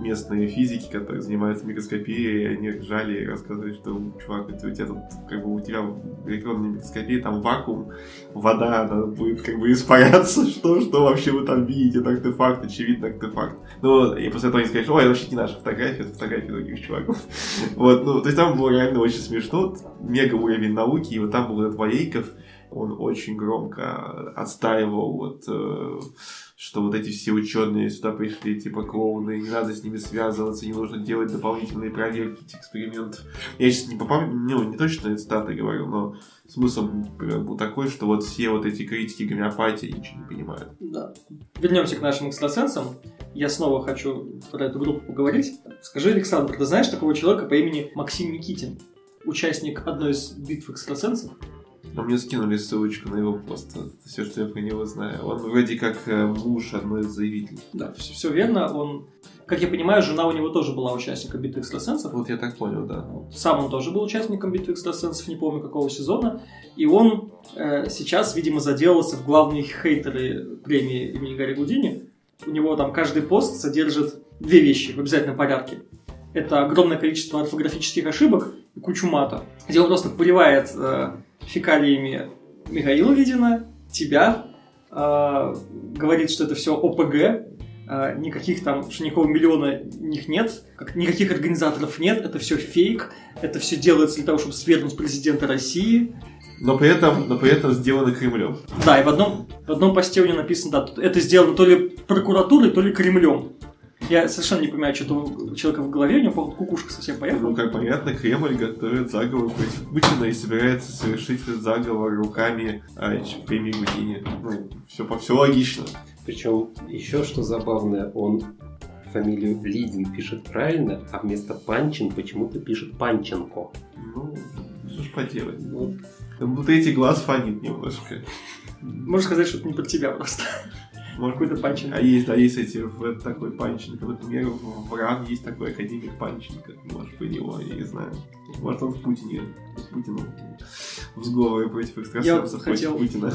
Speaker 1: местные физики, которые занимаются микроскопией, они ржали и рассказывали, что, чувак, у тебя тут, как бы, у тебя в электронной микроскопии там вакуум, вода, она будет как бы испаряться, что, что вообще вы там видите, это артефакт, очевидно артефакт. Ну, и после этого они что, ой, это вообще не наша фотография, это фотография других чуваков. Вот, ну, то есть там было реально очень смешно, мега уровень науки, и вот там был этот Воейков, Он очень громко отстаивал вот э, что вот эти все ученые сюда пришли, типа клоуны, не надо с ними связываться, не нужно делать дополнительные проверки этих экспериментов. Я сейчас не попомню, ну, не точно цитаты говорю, но смысл был такой, что вот все вот эти критики гомеопатии ничего не понимают.
Speaker 2: Да. Вернемся к нашим экстрасенсам. Я снова хочу про эту группу поговорить. Скажи, Александр, ты знаешь такого человека по имени Максим Никитин? Участник одной из битв экстрасенсов?
Speaker 1: Но мне скинули ссылочку на его пост. Это все, что я про него знаю. Он вроде как э, муж одной из заявителей.
Speaker 2: Да, все, все верно. Он, как я понимаю, жена у него тоже была участником битвы экстрасенсов.
Speaker 1: Вот я так понял, да.
Speaker 2: Сам он тоже был участником битвы экстрасенсов, не помню какого сезона. И он э, сейчас, видимо, заделался в главные хейтеры премии имени Гарри Гудини. У него там каждый пост содержит две вещи в обязательном порядке. Это огромное количество орфографических ошибок и кучу мата, где он просто поливает э, фекалиями Михаила Видина, тебя, э, говорит, что это все ОПГ, э, никаких там, что никакого миллиона них нет, как, никаких организаторов нет, это все фейк, это все делается для того, чтобы свергнуть президента России.
Speaker 1: Но при этом, но при этом сделано Кремлем.
Speaker 2: Да, и в одном, в одном посте у него написано, да, это сделано то ли прокуратурой, то ли Кремлем. Я совершенно не понимаю, что у человека в голове, у него походу кукушка совсем поехала.
Speaker 1: Ну, как понятно, Кремль готовит заговор против Путина и собирается совершить этот заговор руками а, премии Гудини. Ну, все, все логично.
Speaker 4: Причем еще что забавное, он фамилию Лидин пишет правильно, а вместо Панчин почему-то пишет Панченко.
Speaker 1: Ну, что ж поделать. Ну, ну третий глаз фонит немножко.
Speaker 2: Можно сказать, что это не про тебя просто. Может, какой-то Панченко.
Speaker 1: А есть, да, есть эти, в, такой Панченко. Например, в, РАН есть такой академик Панченко. Может, по него, я не знаю. Может, он в Путине, Путину в сговоре против экстрасенсов, против хотел... Путина.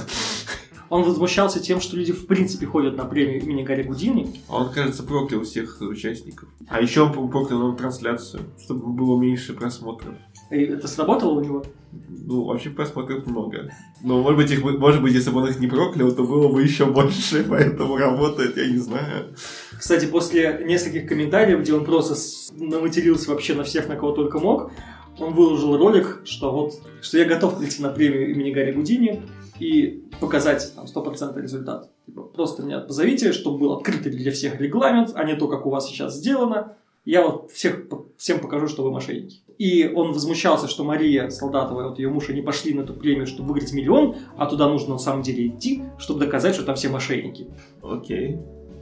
Speaker 2: Он возмущался тем, что люди в принципе ходят на премию имени Гарри Гудини.
Speaker 1: А он, кажется, проклял всех участников. А еще он проклял нам трансляцию, чтобы было меньше просмотров.
Speaker 2: И это сработало у него?
Speaker 1: Ну, вообще просмотров много. Но, может быть, их, может быть, если бы он их не проклял, то было бы еще больше, поэтому работает, я не знаю.
Speaker 2: Кстати, после нескольких комментариев, где он просто наматерился вообще на всех, на кого только мог, он выложил ролик, что вот, что я готов прийти на премию имени Гарри Гудини и показать там 100% результат. Типа, просто меня позовите, чтобы был открытый для всех регламент, а не то, как у вас сейчас сделано. Я вот всех, всем покажу, что вы мошенники. И он возмущался, что Мария Солдатова, вот ее муж, они пошли на эту премию, чтобы выиграть миллион, а туда нужно на самом деле идти, чтобы доказать, что там все мошенники.
Speaker 1: Окей.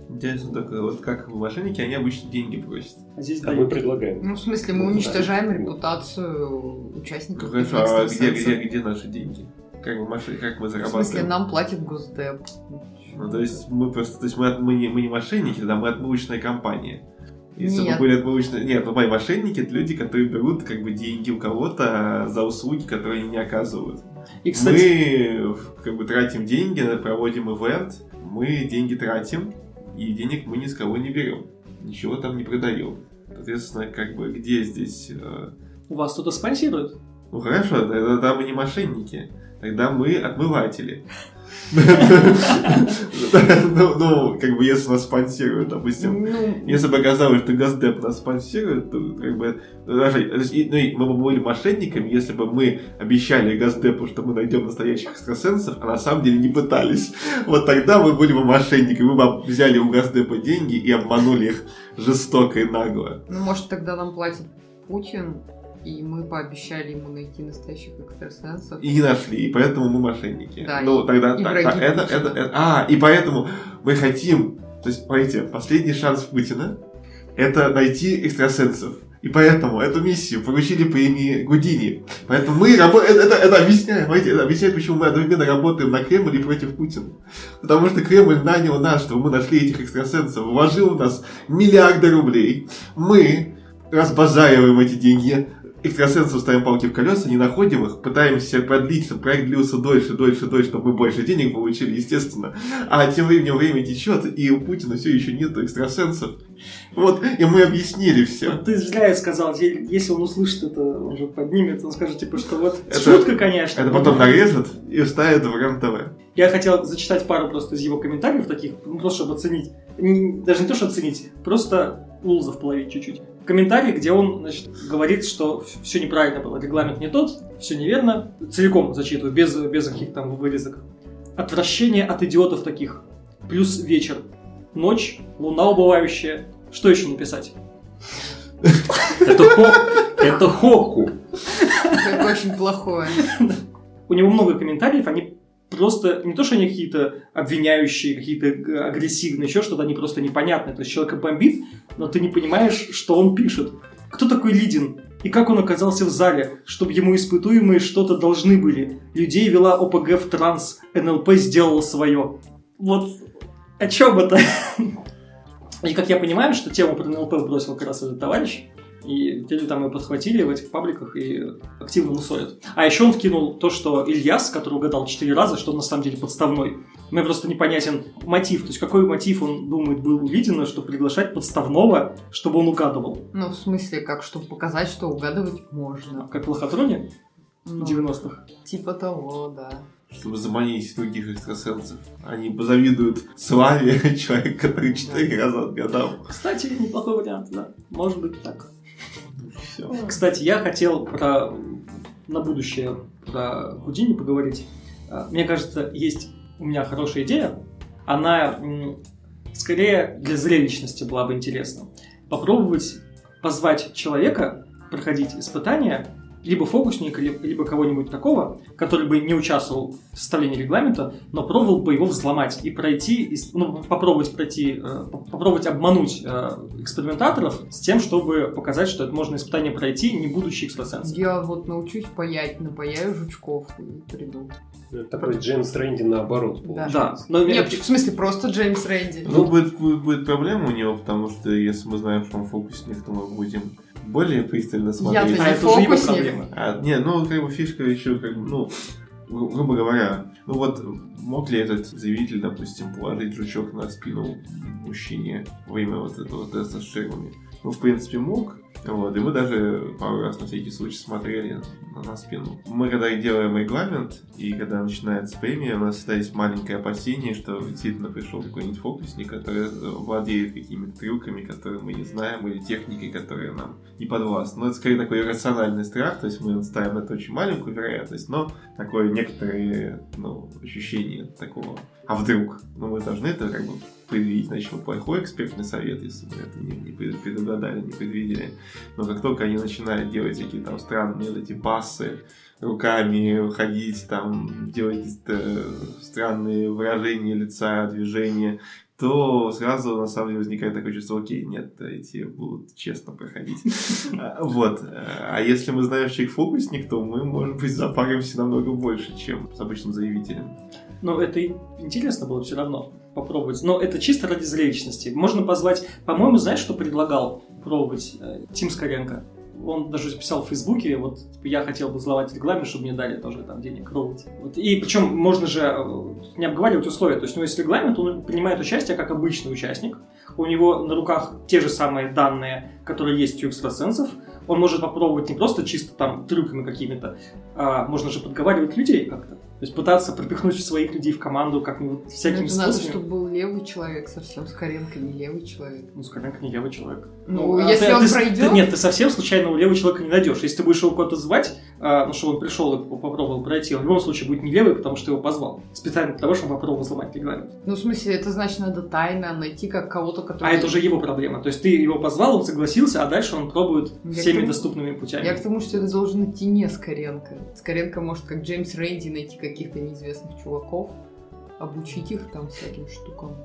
Speaker 1: Интересно только, вот как мошенники, они обычно деньги просят.
Speaker 4: А здесь а мы предлагаем.
Speaker 3: Ну, в смысле, мы уничтожаем да. репутацию участников.
Speaker 1: Хорошо, а где, где, где наши деньги? Как мы, как мы зарабатываем? В
Speaker 3: смысле, нам платит Госдеп.
Speaker 1: Ну, то есть мы просто, то есть мы, мы, не, мы не мошенники, да, мы отмывочная компания. Если Нет. бы были отмывочные... Нет, ну, мои мошенники это люди, которые берут как бы деньги у кого-то за услуги, которые они не оказывают. И, кстати... Мы как бы тратим деньги, проводим ивент, мы деньги тратим, и денег мы ни с кого не берем. Ничего там не продаем. Соответственно, как бы где здесь... Э...
Speaker 2: У вас кто-то спонсирует?
Speaker 1: Ну хорошо, тогда мы не мошенники. Тогда мы отмыватели. Ну, ну, как бы, если нас спонсируют, допустим, ну. если бы оказалось, что Газдеп нас спонсирует, то, как бы, ну, мы бы были мошенниками, если бы мы обещали Газдепу, что мы найдем настоящих экстрасенсов, а на самом деле не пытались. Вот тогда мы были бы мошенниками, мы бы взяли у Газдепа деньги и обманули их жестоко и нагло.
Speaker 3: Ну, может, тогда нам платит Путин, и мы пообещали ему найти настоящих экстрасенсов.
Speaker 1: И не нашли, и поэтому мы мошенники. Да, ну, и, тогда и так, так, это, это, это, а, и поэтому мы хотим, то есть, смотрите, последний шанс Путина это найти экстрасенсов. И поэтому эту миссию поручили премии Гудини. Поэтому мы работаем, это, это, это объясняет, понимаете, это объясняет, почему мы одновременно работаем на Кремль и против Путина. Потому что Кремль нанял нас, чтобы мы нашли этих экстрасенсов, вложил в нас миллиарды рублей. Мы разбазариваем эти деньги, экстрасенсов ставим палки в колеса, не находим их, пытаемся продлить, чтобы проект длился дольше, дольше, дольше, чтобы мы больше денег получили, естественно. А тем временем время течет, и у Путина все еще нет экстрасенсов. Вот, и мы объяснили все.
Speaker 2: Ты зря сказал, если он услышит это, он же поднимет, он скажет, типа, что вот это, шутка, конечно.
Speaker 1: Это потом нарежет и вставит в РЕН-ТВ.
Speaker 2: Я хотел зачитать пару просто из его комментариев таких, ну, просто чтобы оценить. Не, даже не то, что оценить, просто Лулзов половить чуть-чуть. Комментарий, где он значит, говорит, что все неправильно было, регламент не тот, все неверно. Целиком зачитываю, без, без каких-то там вырезок. Отвращение от идиотов таких. Плюс вечер. Ночь, луна убывающая. Что еще написать?
Speaker 4: Это, хо- это Хоку.
Speaker 3: Это очень плохое.
Speaker 2: У него много комментариев, они просто не то, что они какие-то обвиняющие, какие-то г- агрессивные, еще что-то, они просто непонятные. То есть человека бомбит, но ты не понимаешь, что он пишет. Кто такой Лидин? И как он оказался в зале, чтобы ему испытуемые что-то должны были? Людей вела ОПГ в транс, НЛП сделала свое. Вот о чем это? И как я понимаю, что тему про НЛП бросил как раз этот товарищ, и люди там ее подхватили в этих пабликах и активно мусорят. А еще он вкинул то, что Ильяс, который угадал 4 раза, что он на самом деле подставной. Мне просто непонятен мотив. То есть какой мотив он думает был у чтобы приглашать подставного, чтобы он угадывал?
Speaker 3: Ну, в смысле, как, чтобы показать, что угадывать можно.
Speaker 2: Как в лохотроне
Speaker 3: Ну,
Speaker 2: в 90-х.
Speaker 3: Типа того, да.
Speaker 1: Чтобы заманить других экстрасенсов. Они позавидуют славе человека, который четыре раза отгадал.
Speaker 2: Кстати, неплохой вариант, да. Может быть так.
Speaker 1: Все.
Speaker 2: Кстати, я хотел про на будущее про Гудини поговорить. А, Мне кажется, есть у меня хорошая идея. Она скорее для зрелищности была бы интересна. Попробовать позвать человека проходить испытания, либо фокусника, ли- либо кого-нибудь такого, который бы не участвовал в составлении регламента, но пробовал бы его взломать и пройти, ну, попробовать пройти, э, по- попробовать обмануть э, экспериментаторов с тем, чтобы показать, что это можно испытание пройти, не будучи экстрасенсом.
Speaker 3: Я вот научусь паять, напаяю жучков и приду.
Speaker 4: Такой Джеймс Рэнди наоборот
Speaker 3: Да.
Speaker 2: Да,
Speaker 4: получается.
Speaker 2: но
Speaker 3: Нет, в смысле, просто Джеймс Рэнди.
Speaker 1: Ну, будет, будет, будет проблема у него, потому что если мы знаем, что он фокусник, то мы будем более пристально смотреть.
Speaker 3: Я-то
Speaker 2: а
Speaker 3: не
Speaker 2: это уже его
Speaker 3: фокусник.
Speaker 2: проблема.
Speaker 1: А, не, ну, как бы фишка еще, как бы, ну, гру- грубо говоря, ну вот, мог ли этот заявитель, допустим, положить жучок на спину мужчине во время вот этого теста с шермами? Ну, в принципе, мог. Вот, и мы даже пару раз на всякий случай смотрели на, на спину. Мы когда делаем регламент, и когда начинается премия, у нас всегда есть маленькое опасение, что действительно пришел какой-нибудь фокусник, который э, владеет какими-то трюками, которые мы не знаем, или техникой, которая нам не подвластна. Но это скорее такой иррациональный страх, то есть мы ставим это очень маленькую вероятность, но такое некоторые ну, ощущение такого. А вдруг? Ну, мы должны это как бы предвидеть, значит, плохой экспертный совет, если мы это не, не пред- предугадали, не предвидели. Но как только они начинают делать всякие там странные эти пассы, руками ходить, там, делать какие-то странные выражения лица, движения, то сразу на самом деле возникает такое чувство, окей, нет, эти будут честно проходить. А, Вот. А если мы знаем, что человек фокусник, то мы, может быть, запаримся намного больше, чем с обычным заявителем.
Speaker 2: Но это и интересно было все равно попробовать. Но это чисто ради зрелищности. Можно позвать... По-моему, знаешь, что предлагал пробовать э, Тим Скоренко? Он даже записал в Фейсбуке, вот типа, я хотел бы взломать регламент, чтобы мне дали тоже там денег пробовать. Вот. И причем можно же э, не обговаривать условия. То есть у него есть регламент, он принимает участие как обычный участник. У него на руках те же самые данные, которые есть у экстрасенсов. Он может попробовать не просто чисто там трюками какими-то, а можно же подговаривать людей как-то. То есть пытаться пропихнуть своих людей в команду как-нибудь
Speaker 3: Ну,
Speaker 2: всякими
Speaker 3: это надо,
Speaker 2: способами.
Speaker 3: чтобы был левый человек совсем, Скоренко не левый человек.
Speaker 2: Ну, Скоренко не левый человек.
Speaker 3: Ну,
Speaker 2: а
Speaker 3: если
Speaker 2: ты-
Speaker 3: он
Speaker 2: ты-
Speaker 3: пройдет...
Speaker 2: ты- нет, ты совсем случайного левого человека не найдешь. Если ты будешь его куда-то звать, а, ну, чтобы он пришел и попробовал пройти, он в любом случае будет не левый, потому что его позвал. Специально для того, чтобы он попробовал взломать регламент.
Speaker 3: Ну, в смысле, это значит, надо тайно найти как кого-то, который...
Speaker 2: А это уже его проблема. То есть ты его позвал, он согласился, а дальше он пробует
Speaker 3: Я
Speaker 2: всеми
Speaker 3: тому-
Speaker 2: доступными путями.
Speaker 3: Я к тому, что это должен идти не Скоренко. Скоренко может, как Джеймс Рэнди, найти каких-то неизвестных чуваков, обучить их там всяким штукам.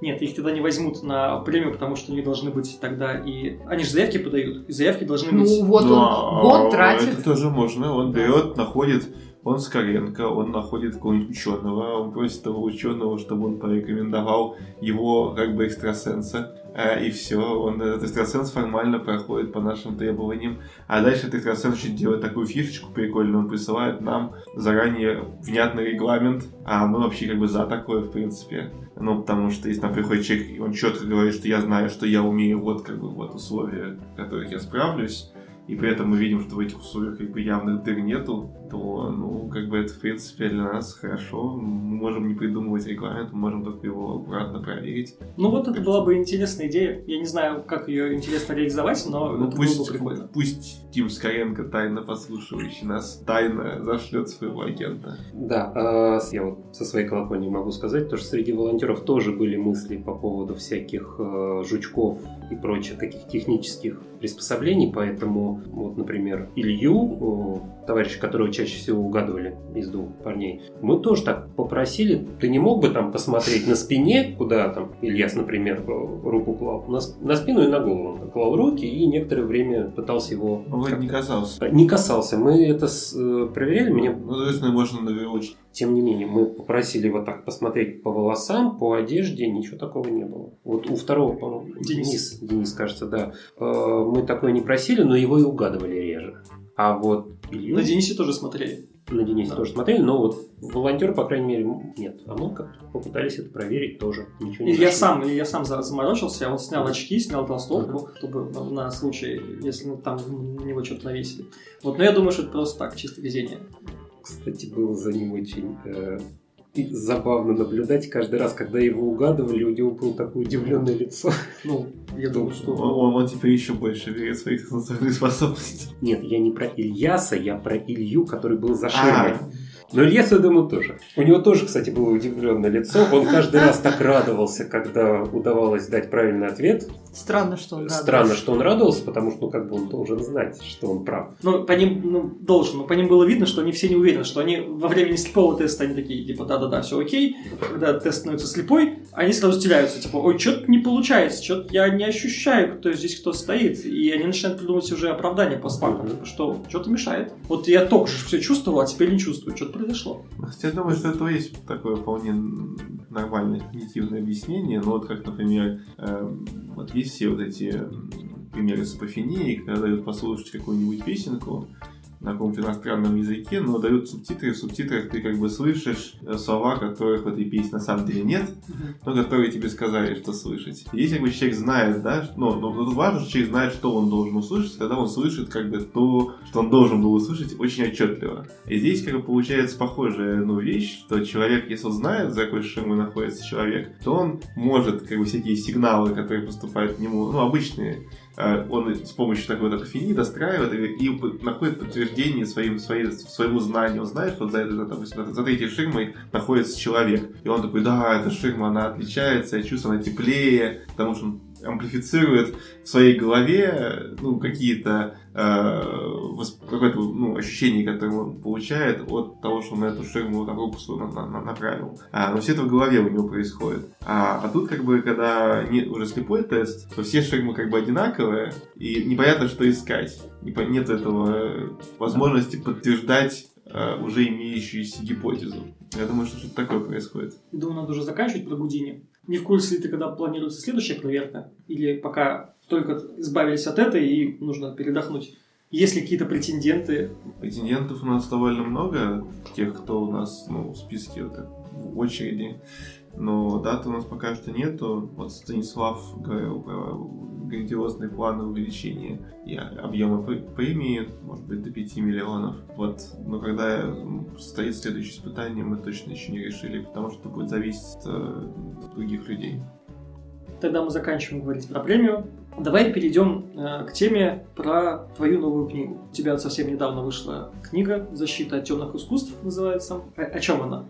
Speaker 2: Нет, их тогда не возьмут на премию, потому что у них должны быть тогда и... Они же заявки подают, и заявки должны быть...
Speaker 3: Ну, вот
Speaker 1: Ну,
Speaker 3: он
Speaker 1: а
Speaker 3: год тратит.
Speaker 1: Это тоже можно. Он
Speaker 3: Да.
Speaker 1: берет, находит, он Скоренко, он находит какого-нибудь ученого, он просит того ученого, чтобы он порекомендовал его как бы экстрасенса. э, И все, он этот экстрасенс формально проходит по нашим требованиям. А дальше этот экстрасенс еще делает такую фишечку прикольную, он присылает нам заранее внятный регламент, а мы вообще как бы за такое, в принципе. Ну, потому что если нам приходит человек, и он четко говорит, что я знаю, что я умею, вот как бы вот условия, в которых я справлюсь, и при этом мы видим, что в этих условиях как бы явных дыр нету, то, ну, как бы это, в принципе, для нас хорошо. Мы можем не придумывать регламент, мы можем только его аккуратно проверить.
Speaker 2: Ну вот это была бы интересная идея. Я не знаю, как ее интересно реализовать, но
Speaker 1: Ну,
Speaker 2: это
Speaker 1: пусть,
Speaker 2: было бы прикольно.
Speaker 1: пусть Тим Скоренко, тайно послушивающий нас, тайно зашлет своего агента.
Speaker 4: Да, а, я вот со своей колокольни могу сказать, то, что среди волонтеров тоже были мысли по поводу всяких э, жучков и прочих таких технических приспособлений, поэтому вот, например, Илью, товарища, которого чаще всего угадывали из двух парней, мы тоже так попросили, ты не мог бы там посмотреть на спине, куда там Ильяс, например, э, руку клал, на, на спину и на голову он клал руки и некоторое время пытался его...
Speaker 1: Он вроде не касался.
Speaker 4: Не касался, мы это с- э, проверяли, мне
Speaker 1: Ну, то есть, ну, можно навернуть.
Speaker 4: тем не менее, мы попросили вот так посмотреть по волосам, по одежде, ничего такого не было. Вот у второго, по-моему,
Speaker 2: Денис.
Speaker 4: Денис, Денис, кажется, да. Э, Мы такое не просили, но его и угадывали реже. А вот Илью
Speaker 2: На Денисе тоже смотрели.
Speaker 4: на Денисе
Speaker 2: Да.
Speaker 4: тоже смотрели, но вот волонтер, по крайней мере, нет. А мы как-то попытались это проверить тоже. Ничего не
Speaker 2: И я
Speaker 4: нашли.
Speaker 2: сам, я сам за- заморочился, он снял очки, снял толстовку, чтобы на, случай, если ну, там на него что-то навесили. Вот, но я думаю, что это просто так, чисто везение.
Speaker 4: Кстати, было за ним очень э, и забавно наблюдать. Каждый раз, когда его угадывали, у него было такое удивленное лицо.
Speaker 2: Ну, я думаю, что...
Speaker 1: Он, он- теперь еще больше верит в свои способности.
Speaker 4: Нет, я не про Ильяса, я про Илью, который был за
Speaker 1: А,
Speaker 4: ширмой. Но Ильяс, я думаю, тоже. У него тоже, кстати, было удивленное лицо. Он каждый раз так радовался, когда удавалось дать правильный ответ.
Speaker 3: Странно, что он
Speaker 4: Странно,
Speaker 3: радуется.
Speaker 4: что он радовался, потому что ну, как бы он должен знать, что он прав.
Speaker 2: Ну, по ним, ну, должен, но по ним было видно, что они все не уверены, что они во время слепого теста, они такие, типа, да-да-да, все окей. Когда тест становится слепой, они сразу теряются, типа, ой, что-то не получается, что-то я не ощущаю, кто здесь кто стоит. И они начинают придумывать уже оправдание постфактум,
Speaker 4: Мгм.
Speaker 2: типа, что что-то мешает. Вот я только что все чувствовал, а теперь не чувствую, что-то произошло.
Speaker 1: Хотя я думаю, что это есть такое вполне нормальное когнитивное объяснение. Но вот как, например, эм, вот есть все вот эти примеры с апофенией, когда дают послушать какую-нибудь песенку на каком-то иностранном языке, но дают субтитры, в субтитрах ты как бы слышишь э, слова, которых в этой песне на самом деле нет, но которые тебе сказали, что слышать. И Если как бы человек знает, да, ну, но тут важно, что человек знает, что он должен услышать, тогда он слышит как бы то, что он должен был услышать очень отчетливо. И здесь как бы получается похожая ну, вещь, что человек, если он знает, за какой ширмой находится человек, то он может как бы всякие сигналы, которые поступают к нему, ну, обычные, он с помощью такой вот апофении достраивает и, находит подтверждение своим, своей, своему знанию. Он знает, что за, этой, за, допустим, за- третьей ширмой находится человек. И он такой, да, эта ширма, она отличается, я чувствую, она теплее, потому что он амплифицирует в своей голове ну, какие-то э, какое-то ну, ощущение, которое он получает от того, что на эту ширму там, руку свою на- на- на- направил. А, но все это в голове у него происходит. А, а тут, как бы, когда не, уже слепой тест, то все ширмы как бы одинаковые, и непонятно, что искать. Нет этого э, возможности подтверждать э, уже имеющуюся гипотезу. Я думаю, что что-то такое происходит.
Speaker 2: Думаю, надо уже заканчивать про Гудини. Не в курсе ли ты, когда планируется следующая проверка? Или пока только избавились от этой и нужно передохнуть? Есть ли какие-то претенденты?
Speaker 1: Претендентов у нас довольно много, тех, кто у нас ну, в списке вот, в очереди. Но даты у нас пока что нету. Вот Станислав говорил про грандиозные планы увеличения и объема пр- премии, может быть, до 5 миллионов. Вот, но когда м, состоит следующее испытание, мы точно еще не решили, потому что это будет зависеть э, от других людей.
Speaker 2: Тогда мы заканчиваем говорить про премию. Давай перейдем э, к теме про твою новую книгу. У тебя совсем недавно вышла книга «Защита от темных искусств» называется. О, о чем она?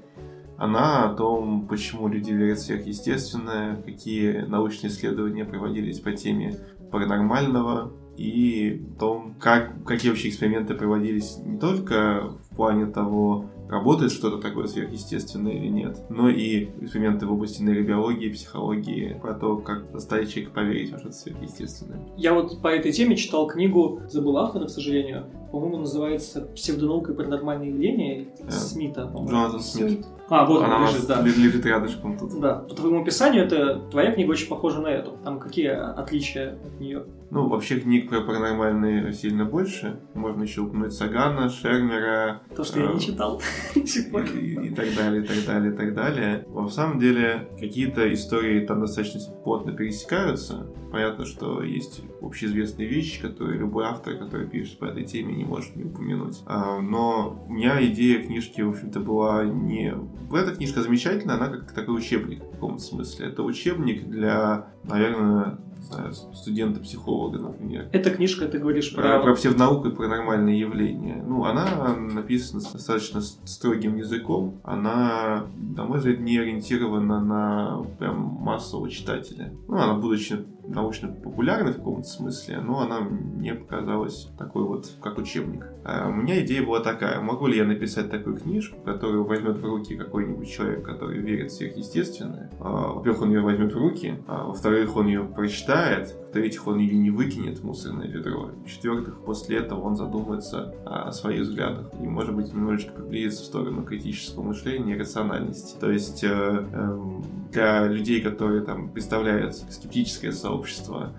Speaker 1: Она о том, почему люди верят в сверхъестественное, какие научные исследования проводились по теме паранормального и о том, как, какие вообще эксперименты проводились не только в плане того, работает что-то такое сверхъестественное или нет, но и эксперименты в области нейробиологии, психологии, про то, как заставить человека поверить во что-то сверхъестественное.
Speaker 2: Я вот по этой теме читал книгу, забыл автора, к сожалению. По-моему, называется «Псевдонаука и паранормальные явления»
Speaker 1: Да.
Speaker 2: Смита. по-моему.
Speaker 1: Джонатан Смит.
Speaker 2: А, вот
Speaker 1: Она
Speaker 2: он лежит, да.
Speaker 1: лежит рядышком тут.
Speaker 2: Да, по твоему описанию, это твоя книга очень похожа на эту. Там какие отличия от нее?
Speaker 1: Ну, вообще книг про паранормальные сильно больше. Можно еще упомянуть Сагана, Шермера,
Speaker 2: То, что я
Speaker 1: А,
Speaker 2: не читал до сих пор.
Speaker 1: и, и так далее, и так далее, и так далее. Но, в самом деле, какие-то истории там достаточно плотно пересекаются. Понятно, что есть общеизвестные вещи, которые любой автор, который пишет по этой теме, не может не упомянуть. А, но у меня идея книжки, в общем-то, была не... Эта книжка замечательная, она как такой учебник в каком-то смысле. Это учебник для, наверное, знаю, студента-психолога, например.
Speaker 2: Эта книжка, ты говоришь
Speaker 1: Про,
Speaker 2: про...
Speaker 1: про псевдонауку и паранормальные явления. Ну, она написана с достаточно строгим языком. Она, на мой взгляд, не ориентирована на прям массового читателя. Ну, она, будучи научно популярной в каком-то смысле, но она мне показалась такой вот, как учебник. А у меня идея была такая. Могу ли я написать такую книжку, которую возьмет в руки какой-нибудь человек, который верит в сверхъестественное? А, Во-первых, он ее возьмет в руки, а во-вторых, он ее прочитает, в-третьих, он ее не выкинет в мусорное ведро, в-четвертых, после этого он задумается о своих взглядах и, может быть, немножечко приблизится в сторону критического мышления и рациональности. То есть э, эм, для людей, которые там представляют скептическое сообщество,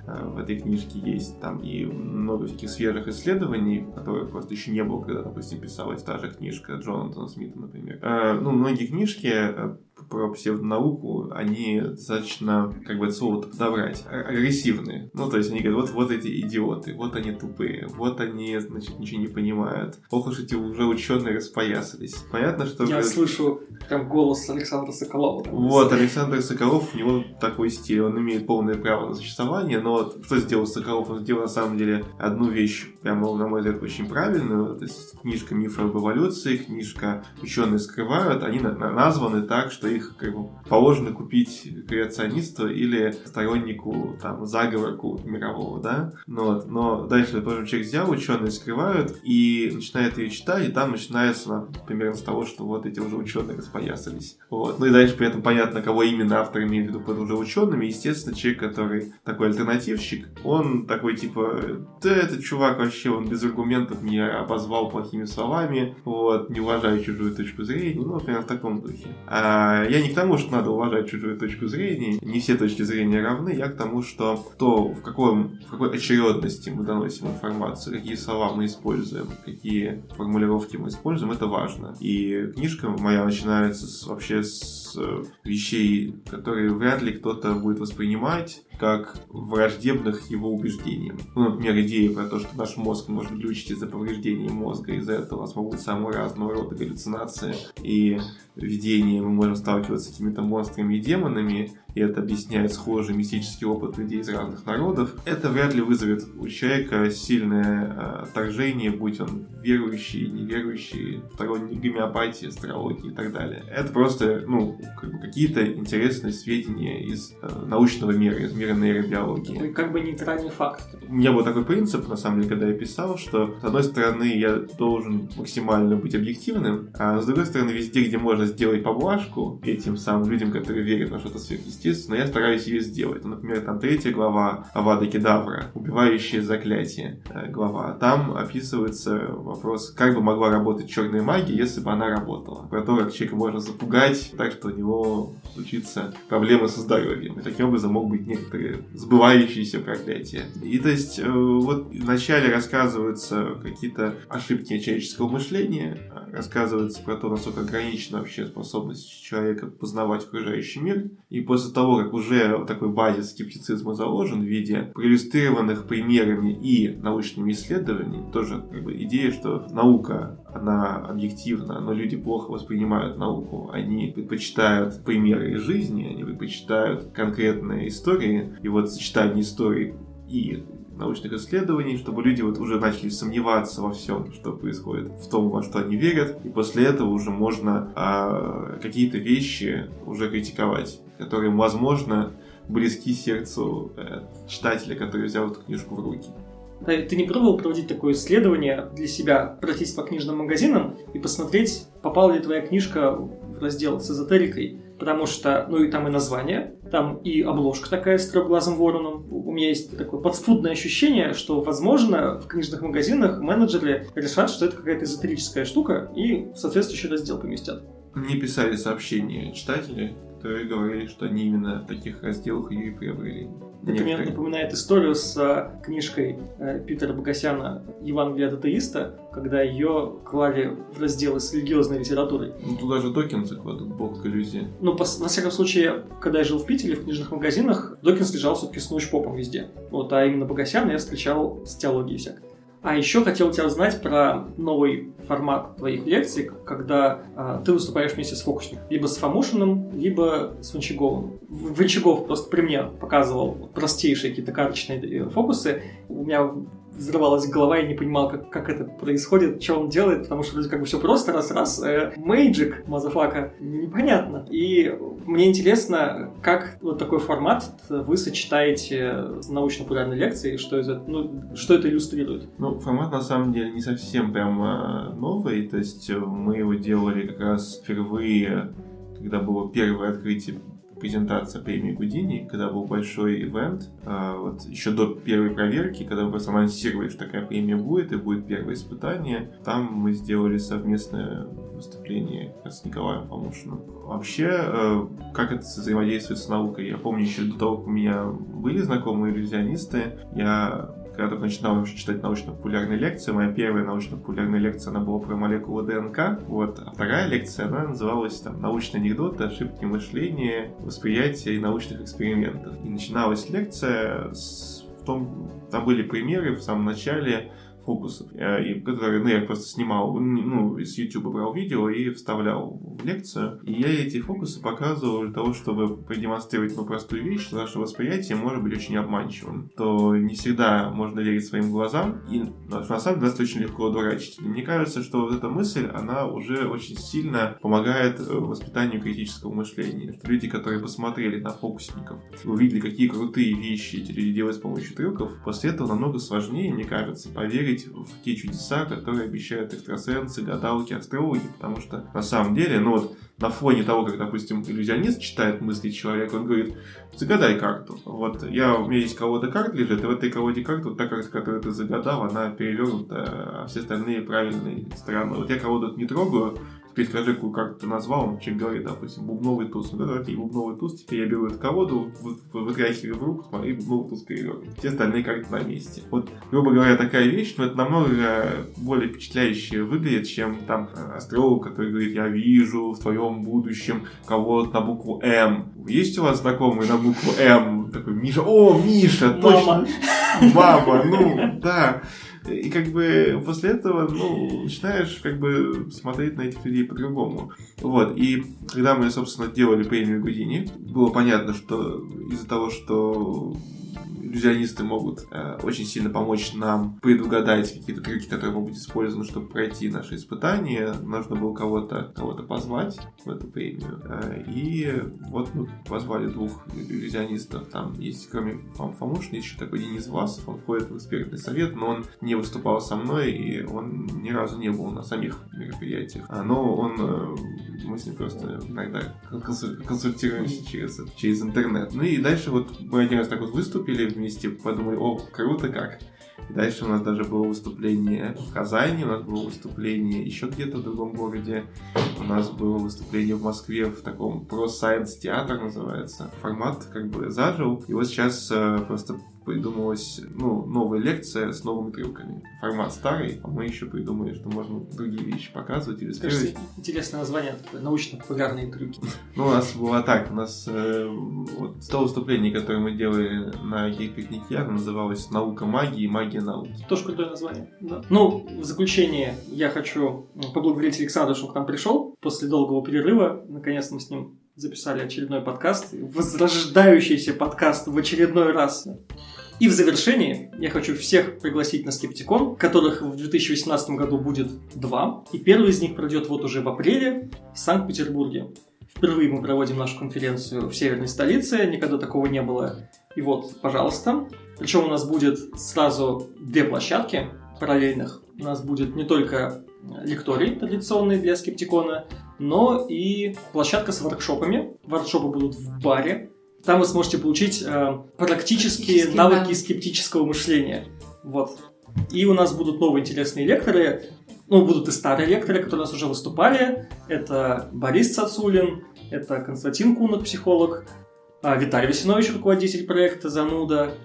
Speaker 1: э, в этой книжке есть там и много всяких свежих исследований, которых просто еще не было, когда, допустим, писалась та же книжка Джонатана Смита, например. Э, ну, многие книжки э, про псевдонауку, они достаточно, как бы это слово подобрать, а- агрессивные. Ну, то есть они говорят, вот, вот эти идиоты, вот они тупые, вот они, значит, ничего не понимают. Ох уж эти уже ученые распоясались. Понятно, что...
Speaker 2: Я слышу прям голос Александра Соколова. там.
Speaker 1: вот, Александр Соколов, у него такой стиль, он имеет полное право на существование, но вот что сделал Соколов? Он сделал на самом деле одну вещь, прямо, на мой взгляд, очень правильную. То есть книжка «Мифы об эволюции», книжка «Ученые скрывают», они на- на- названы так, что их как бы, положено купить креационисту или стороннику там, заговора мирового, да? Ну, вот. Но дальше, например, человек взял, ученые скрывают, и начинает ее читать, и там начинается на- примерно с того, что вот эти уже ученые распоясались. Вот. Ну и дальше при этом понятно, кого именно автор имеет в виду под уже учеными. Естественно, человек, который такой альтернативщик, он такой типа, да этот чувак вообще, он без аргументов меня обозвал плохими словами, вот, не уважаю чужую точку зрения, ну, например, в таком духе. А я не к тому, что надо уважать чужую точку зрения, не все точки зрения равны, я к тому, что то, в, каком, в какой очередности мы доносим информацию, какие слова мы используем, какие формулировки мы используем, это важно. И книжка моя начинается с, вообще с э, вещей, которые вряд ли кто-то будет воспринимать как враждебных его убеждениям. Ну, например, идея про то, что наш мозг может глючить из-за повреждения мозга, из-за этого у нас могут быть самые разного рода галлюцинации и видения, мы можем сталкиваться с какими-то монстрами и демонами, и это объясняет схожий мистический опыт людей из разных народов, это вряд ли вызовет у человека сильное э, отторжение, будь он верующий, неверующий, сторонник гомеопатии, астрологии и так далее. Это просто, ну, как бы какие-то интересные сведения из э, научного мира, из мира нейробиологии.
Speaker 2: Такой как бы нейтральный факт.
Speaker 1: У меня был такой принцип, на самом деле, когда я писал, что, с одной стороны, я должен максимально быть объективным, а с другой стороны, везде, где можно сделать поблажку этим самым людям, которые верят во что-то сверхъестественное, я стараюсь ее сделать. Например, там третья глава Авада Кедавра, убивающее заклятие э, глава. Там описывается вопрос, как бы могла работать черная магия, если бы она работала. Про то, как человека можно запугать так, что у него случится проблемы со здоровьем. И таким образом могут быть некоторые сбывающиеся проклятия. И то есть э, вот вначале рассказываются какие-то ошибки человеческого мышления, э, рассказывается про то, насколько ограничена вообще способность человека познавать окружающий мир. И после того, как уже такой базис скептицизма заложен в виде проиллюстрированных примерами и научными исследованиями, тоже как бы идея, что наука, она объективна, но люди плохо воспринимают науку. Они предпочитают примеры из жизни, они предпочитают конкретные истории. И вот сочетание историй и научных исследований, чтобы люди вот уже начали сомневаться во всем, что происходит, в том, во что они верят, и после этого уже можно а, какие-то вещи уже критиковать, которые, возможно, близки сердцу э, читателя, который взял эту книжку в руки.
Speaker 2: Ты не пробовал проводить такое исследование для себя, пройтись по книжным магазинам и посмотреть, попала ли твоя книжка в раздел с эзотерикой? Потому что, ну и там и название, там и обложка такая с трехглазым вороном. У меня есть такое подспудное ощущение, что, возможно, в книжных магазинах менеджеры решат, что это какая-то эзотерическая штука и в соответствующий раздел поместят.
Speaker 1: Мне писали сообщения читатели, которые говорили, что они именно в таких разделах ее и приобрели.
Speaker 2: Это мне напоминает историю с э, книжкой э, Питера Богосяна «Евангелие от атеиста», когда ее клали в разделы с религиозной литературой.
Speaker 1: Ну, туда же Докинсы кладут бог иллюзии.
Speaker 2: Ну, пос- во всяком случае, когда я жил в Питере, в книжных магазинах, Докинс лежал все-таки с научпопом везде. Вот, а именно Богосяна я встречал с теологией всякой. А еще хотел тебя узнать про новый формат твоих лекций, когда а, ты выступаешь вместе с фокусником. Либо с Фомушиным, либо с Ванчаговым. В- Ванчагов просто при мне показывал простейшие какие-то карточные э, фокусы. У меня взрывалась голова, я не понимал, как, как это происходит, что он делает, потому что вроде как бы все просто, раз-раз, э, Magic, motherfucker, непонятно. И мне интересно, как вот такой формат вы сочетаете с научно-популярной лекцией, что, из это, ну, что это иллюстрирует?
Speaker 1: Ну, формат на самом деле не совсем прям э, новый, то есть э, мы его делали как раз впервые, когда было первое открытие презентация премии Гудини, когда был большой ивент, э, вот еще до первой проверки, когда мы просто анонсировали, что такая премия будет, и будет первое испытание, там мы сделали совместное выступление с Николаем Фомушиным. Вообще, э, как это взаимодействует с наукой? Я помню еще до того, как у меня были знакомые иллюзионисты, я когда только начинал вообще читать научно-популярные лекции, моя первая научно-популярная лекция, она была про молекулы ДНК, вот, а вторая лекция, она называлась там «Научные анекдоты, ошибки мышления, восприятия и научных экспериментов». И начиналась лекция с в том, там были примеры в самом начале фокусов, э, и которые, ну, я просто снимал, ну, с YouTube брал видео и вставлял в лекцию. И я эти фокусы показывал для того, чтобы продемонстрировать ну, простую вещь, что наше восприятие может быть очень обманчивым. То не всегда можно верить своим глазам, и на самом деле нас очень легко одурачить. И мне кажется, что вот эта мысль, она уже очень сильно помогает э, воспитанию критического мышления. Что люди, которые посмотрели на фокусников, увидели, какие крутые вещи эти люди делают с помощью трюков, после этого намного сложнее, мне кажется, поверить в те чудеса, которые обещают экстрасенсы, гадалки, астрологи, потому что на самом деле, ну вот на фоне того, как, допустим, иллюзионист читает мысли человека, он говорит, загадай карту. Вот я, у меня есть колода карт лежит, и в этой колоде карт, вот та карта, которую ты загадал, она перевернута, а все остальные правильные стороны. Вот я колоду не трогаю, теперь скажи, какую карту ты назвал, он человек говорит, допустим, бубновый туз. Ну, давайте, бубновый туз, теперь я беру эту колоду, вы- вы- вытряхиваю в руку, смотри, бубновый туз перевернут. Все остальные карты на месте. Вот, грубо говоря, такая вещь, но это намного более впечатляюще выглядит, чем там э, астролог, который говорит, я вижу в твоем будущем кого-то на букву М. Есть у вас знакомый на букву М? Такой, Миша, о, Миша, точно. Мама, ну, да. И как бы после этого, ну, начинаешь как бы смотреть на этих людей по-другому. Вот, и когда мы, собственно, делали премию Гудини, было понятно, что из-за того, что иллюзионисты могут э, очень сильно помочь нам предугадать какие-то трюки, которые могут быть использованы, чтобы пройти наши испытания. Нужно было кого-то кого позвать в эту премию. Э, и вот мы позвали двух иллюзионистов. Там есть, кроме Фом Фомушина, еще такой Денис Власов. Он входит в экспертный совет, но он не выступал со мной, и он ни разу не был на самих мероприятиях. А, Но он, э, мы с ним просто иногда консуль- консультируемся через, через интернет. Ну и дальше вот мы один раз так вот выступили вместе, подумали, о, круто как. Дальше у нас даже было выступление в Казани, у нас было выступление еще где-то в другом городе. У нас было выступление в Москве в таком про Science театр называется. Формат как бы зажил. И вот сейчас э, просто придумалась ну, новая лекция с новыми трюками. Формат старый, а мы еще придумали, что можно другие вещи показывать, иллюстрировать.
Speaker 2: Кажется, интересное название, такое, научно-популярные трюки.
Speaker 1: Ну, у нас было так, у нас э, вот то выступление, которое мы делали на гей-пикнике, оно называлось «Наука магии и магия науки».
Speaker 2: Тоже крутое название. Да. Ну, в заключение я хочу поблагодарить Александра, что он к нам пришел. После долгого перерыва, наконец мы с ним записали очередной подкаст. Возрождающийся подкаст в очередной раз. И в завершении я хочу всех пригласить на Скептикон, которых в 2018 году будет два. И первый из них пройдет вот уже в апреле в Санкт-Петербурге. Впервые мы проводим нашу конференцию в северной столице, никогда такого не было. И вот, пожалуйста. Причем у нас будет сразу две площадки параллельных. У нас будет не только лекторий традиционный для скептикона, но и площадка с воркшопами. Воркшопы будут в баре. Там вы сможете получить э,
Speaker 3: практические
Speaker 2: навыки
Speaker 3: навыки.
Speaker 2: скептического мышления. Вот. И у нас будут новые интересные лекторы. Ну, будут и старые лекторы, которые у нас уже выступали. Это Борис Цацулин, это Константин Кунок, психолог, а, Виталий Васинович, руководитель проекта «Зануда».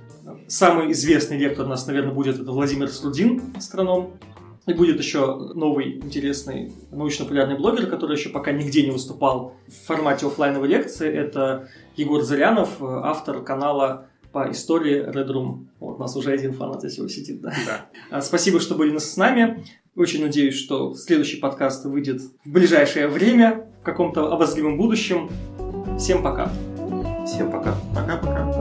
Speaker 2: Самый известный лектор у нас, наверное, будет это Владимир Слудин, астроном. И будет еще новый интересный научно-популярный блогер, который еще пока нигде не выступал в формате офлайновой лекции. Это Егор Зарянов, автор канала по истории Red Room. Вот, у нас уже один фанат здесь его сидит, да?
Speaker 4: Да.
Speaker 2: А, Спасибо, что были с нами. Очень надеюсь, что следующий подкаст выйдет в ближайшее время, в каком-то обозримом будущем. Всем пока.
Speaker 4: Всем пока.
Speaker 1: Пока-пока.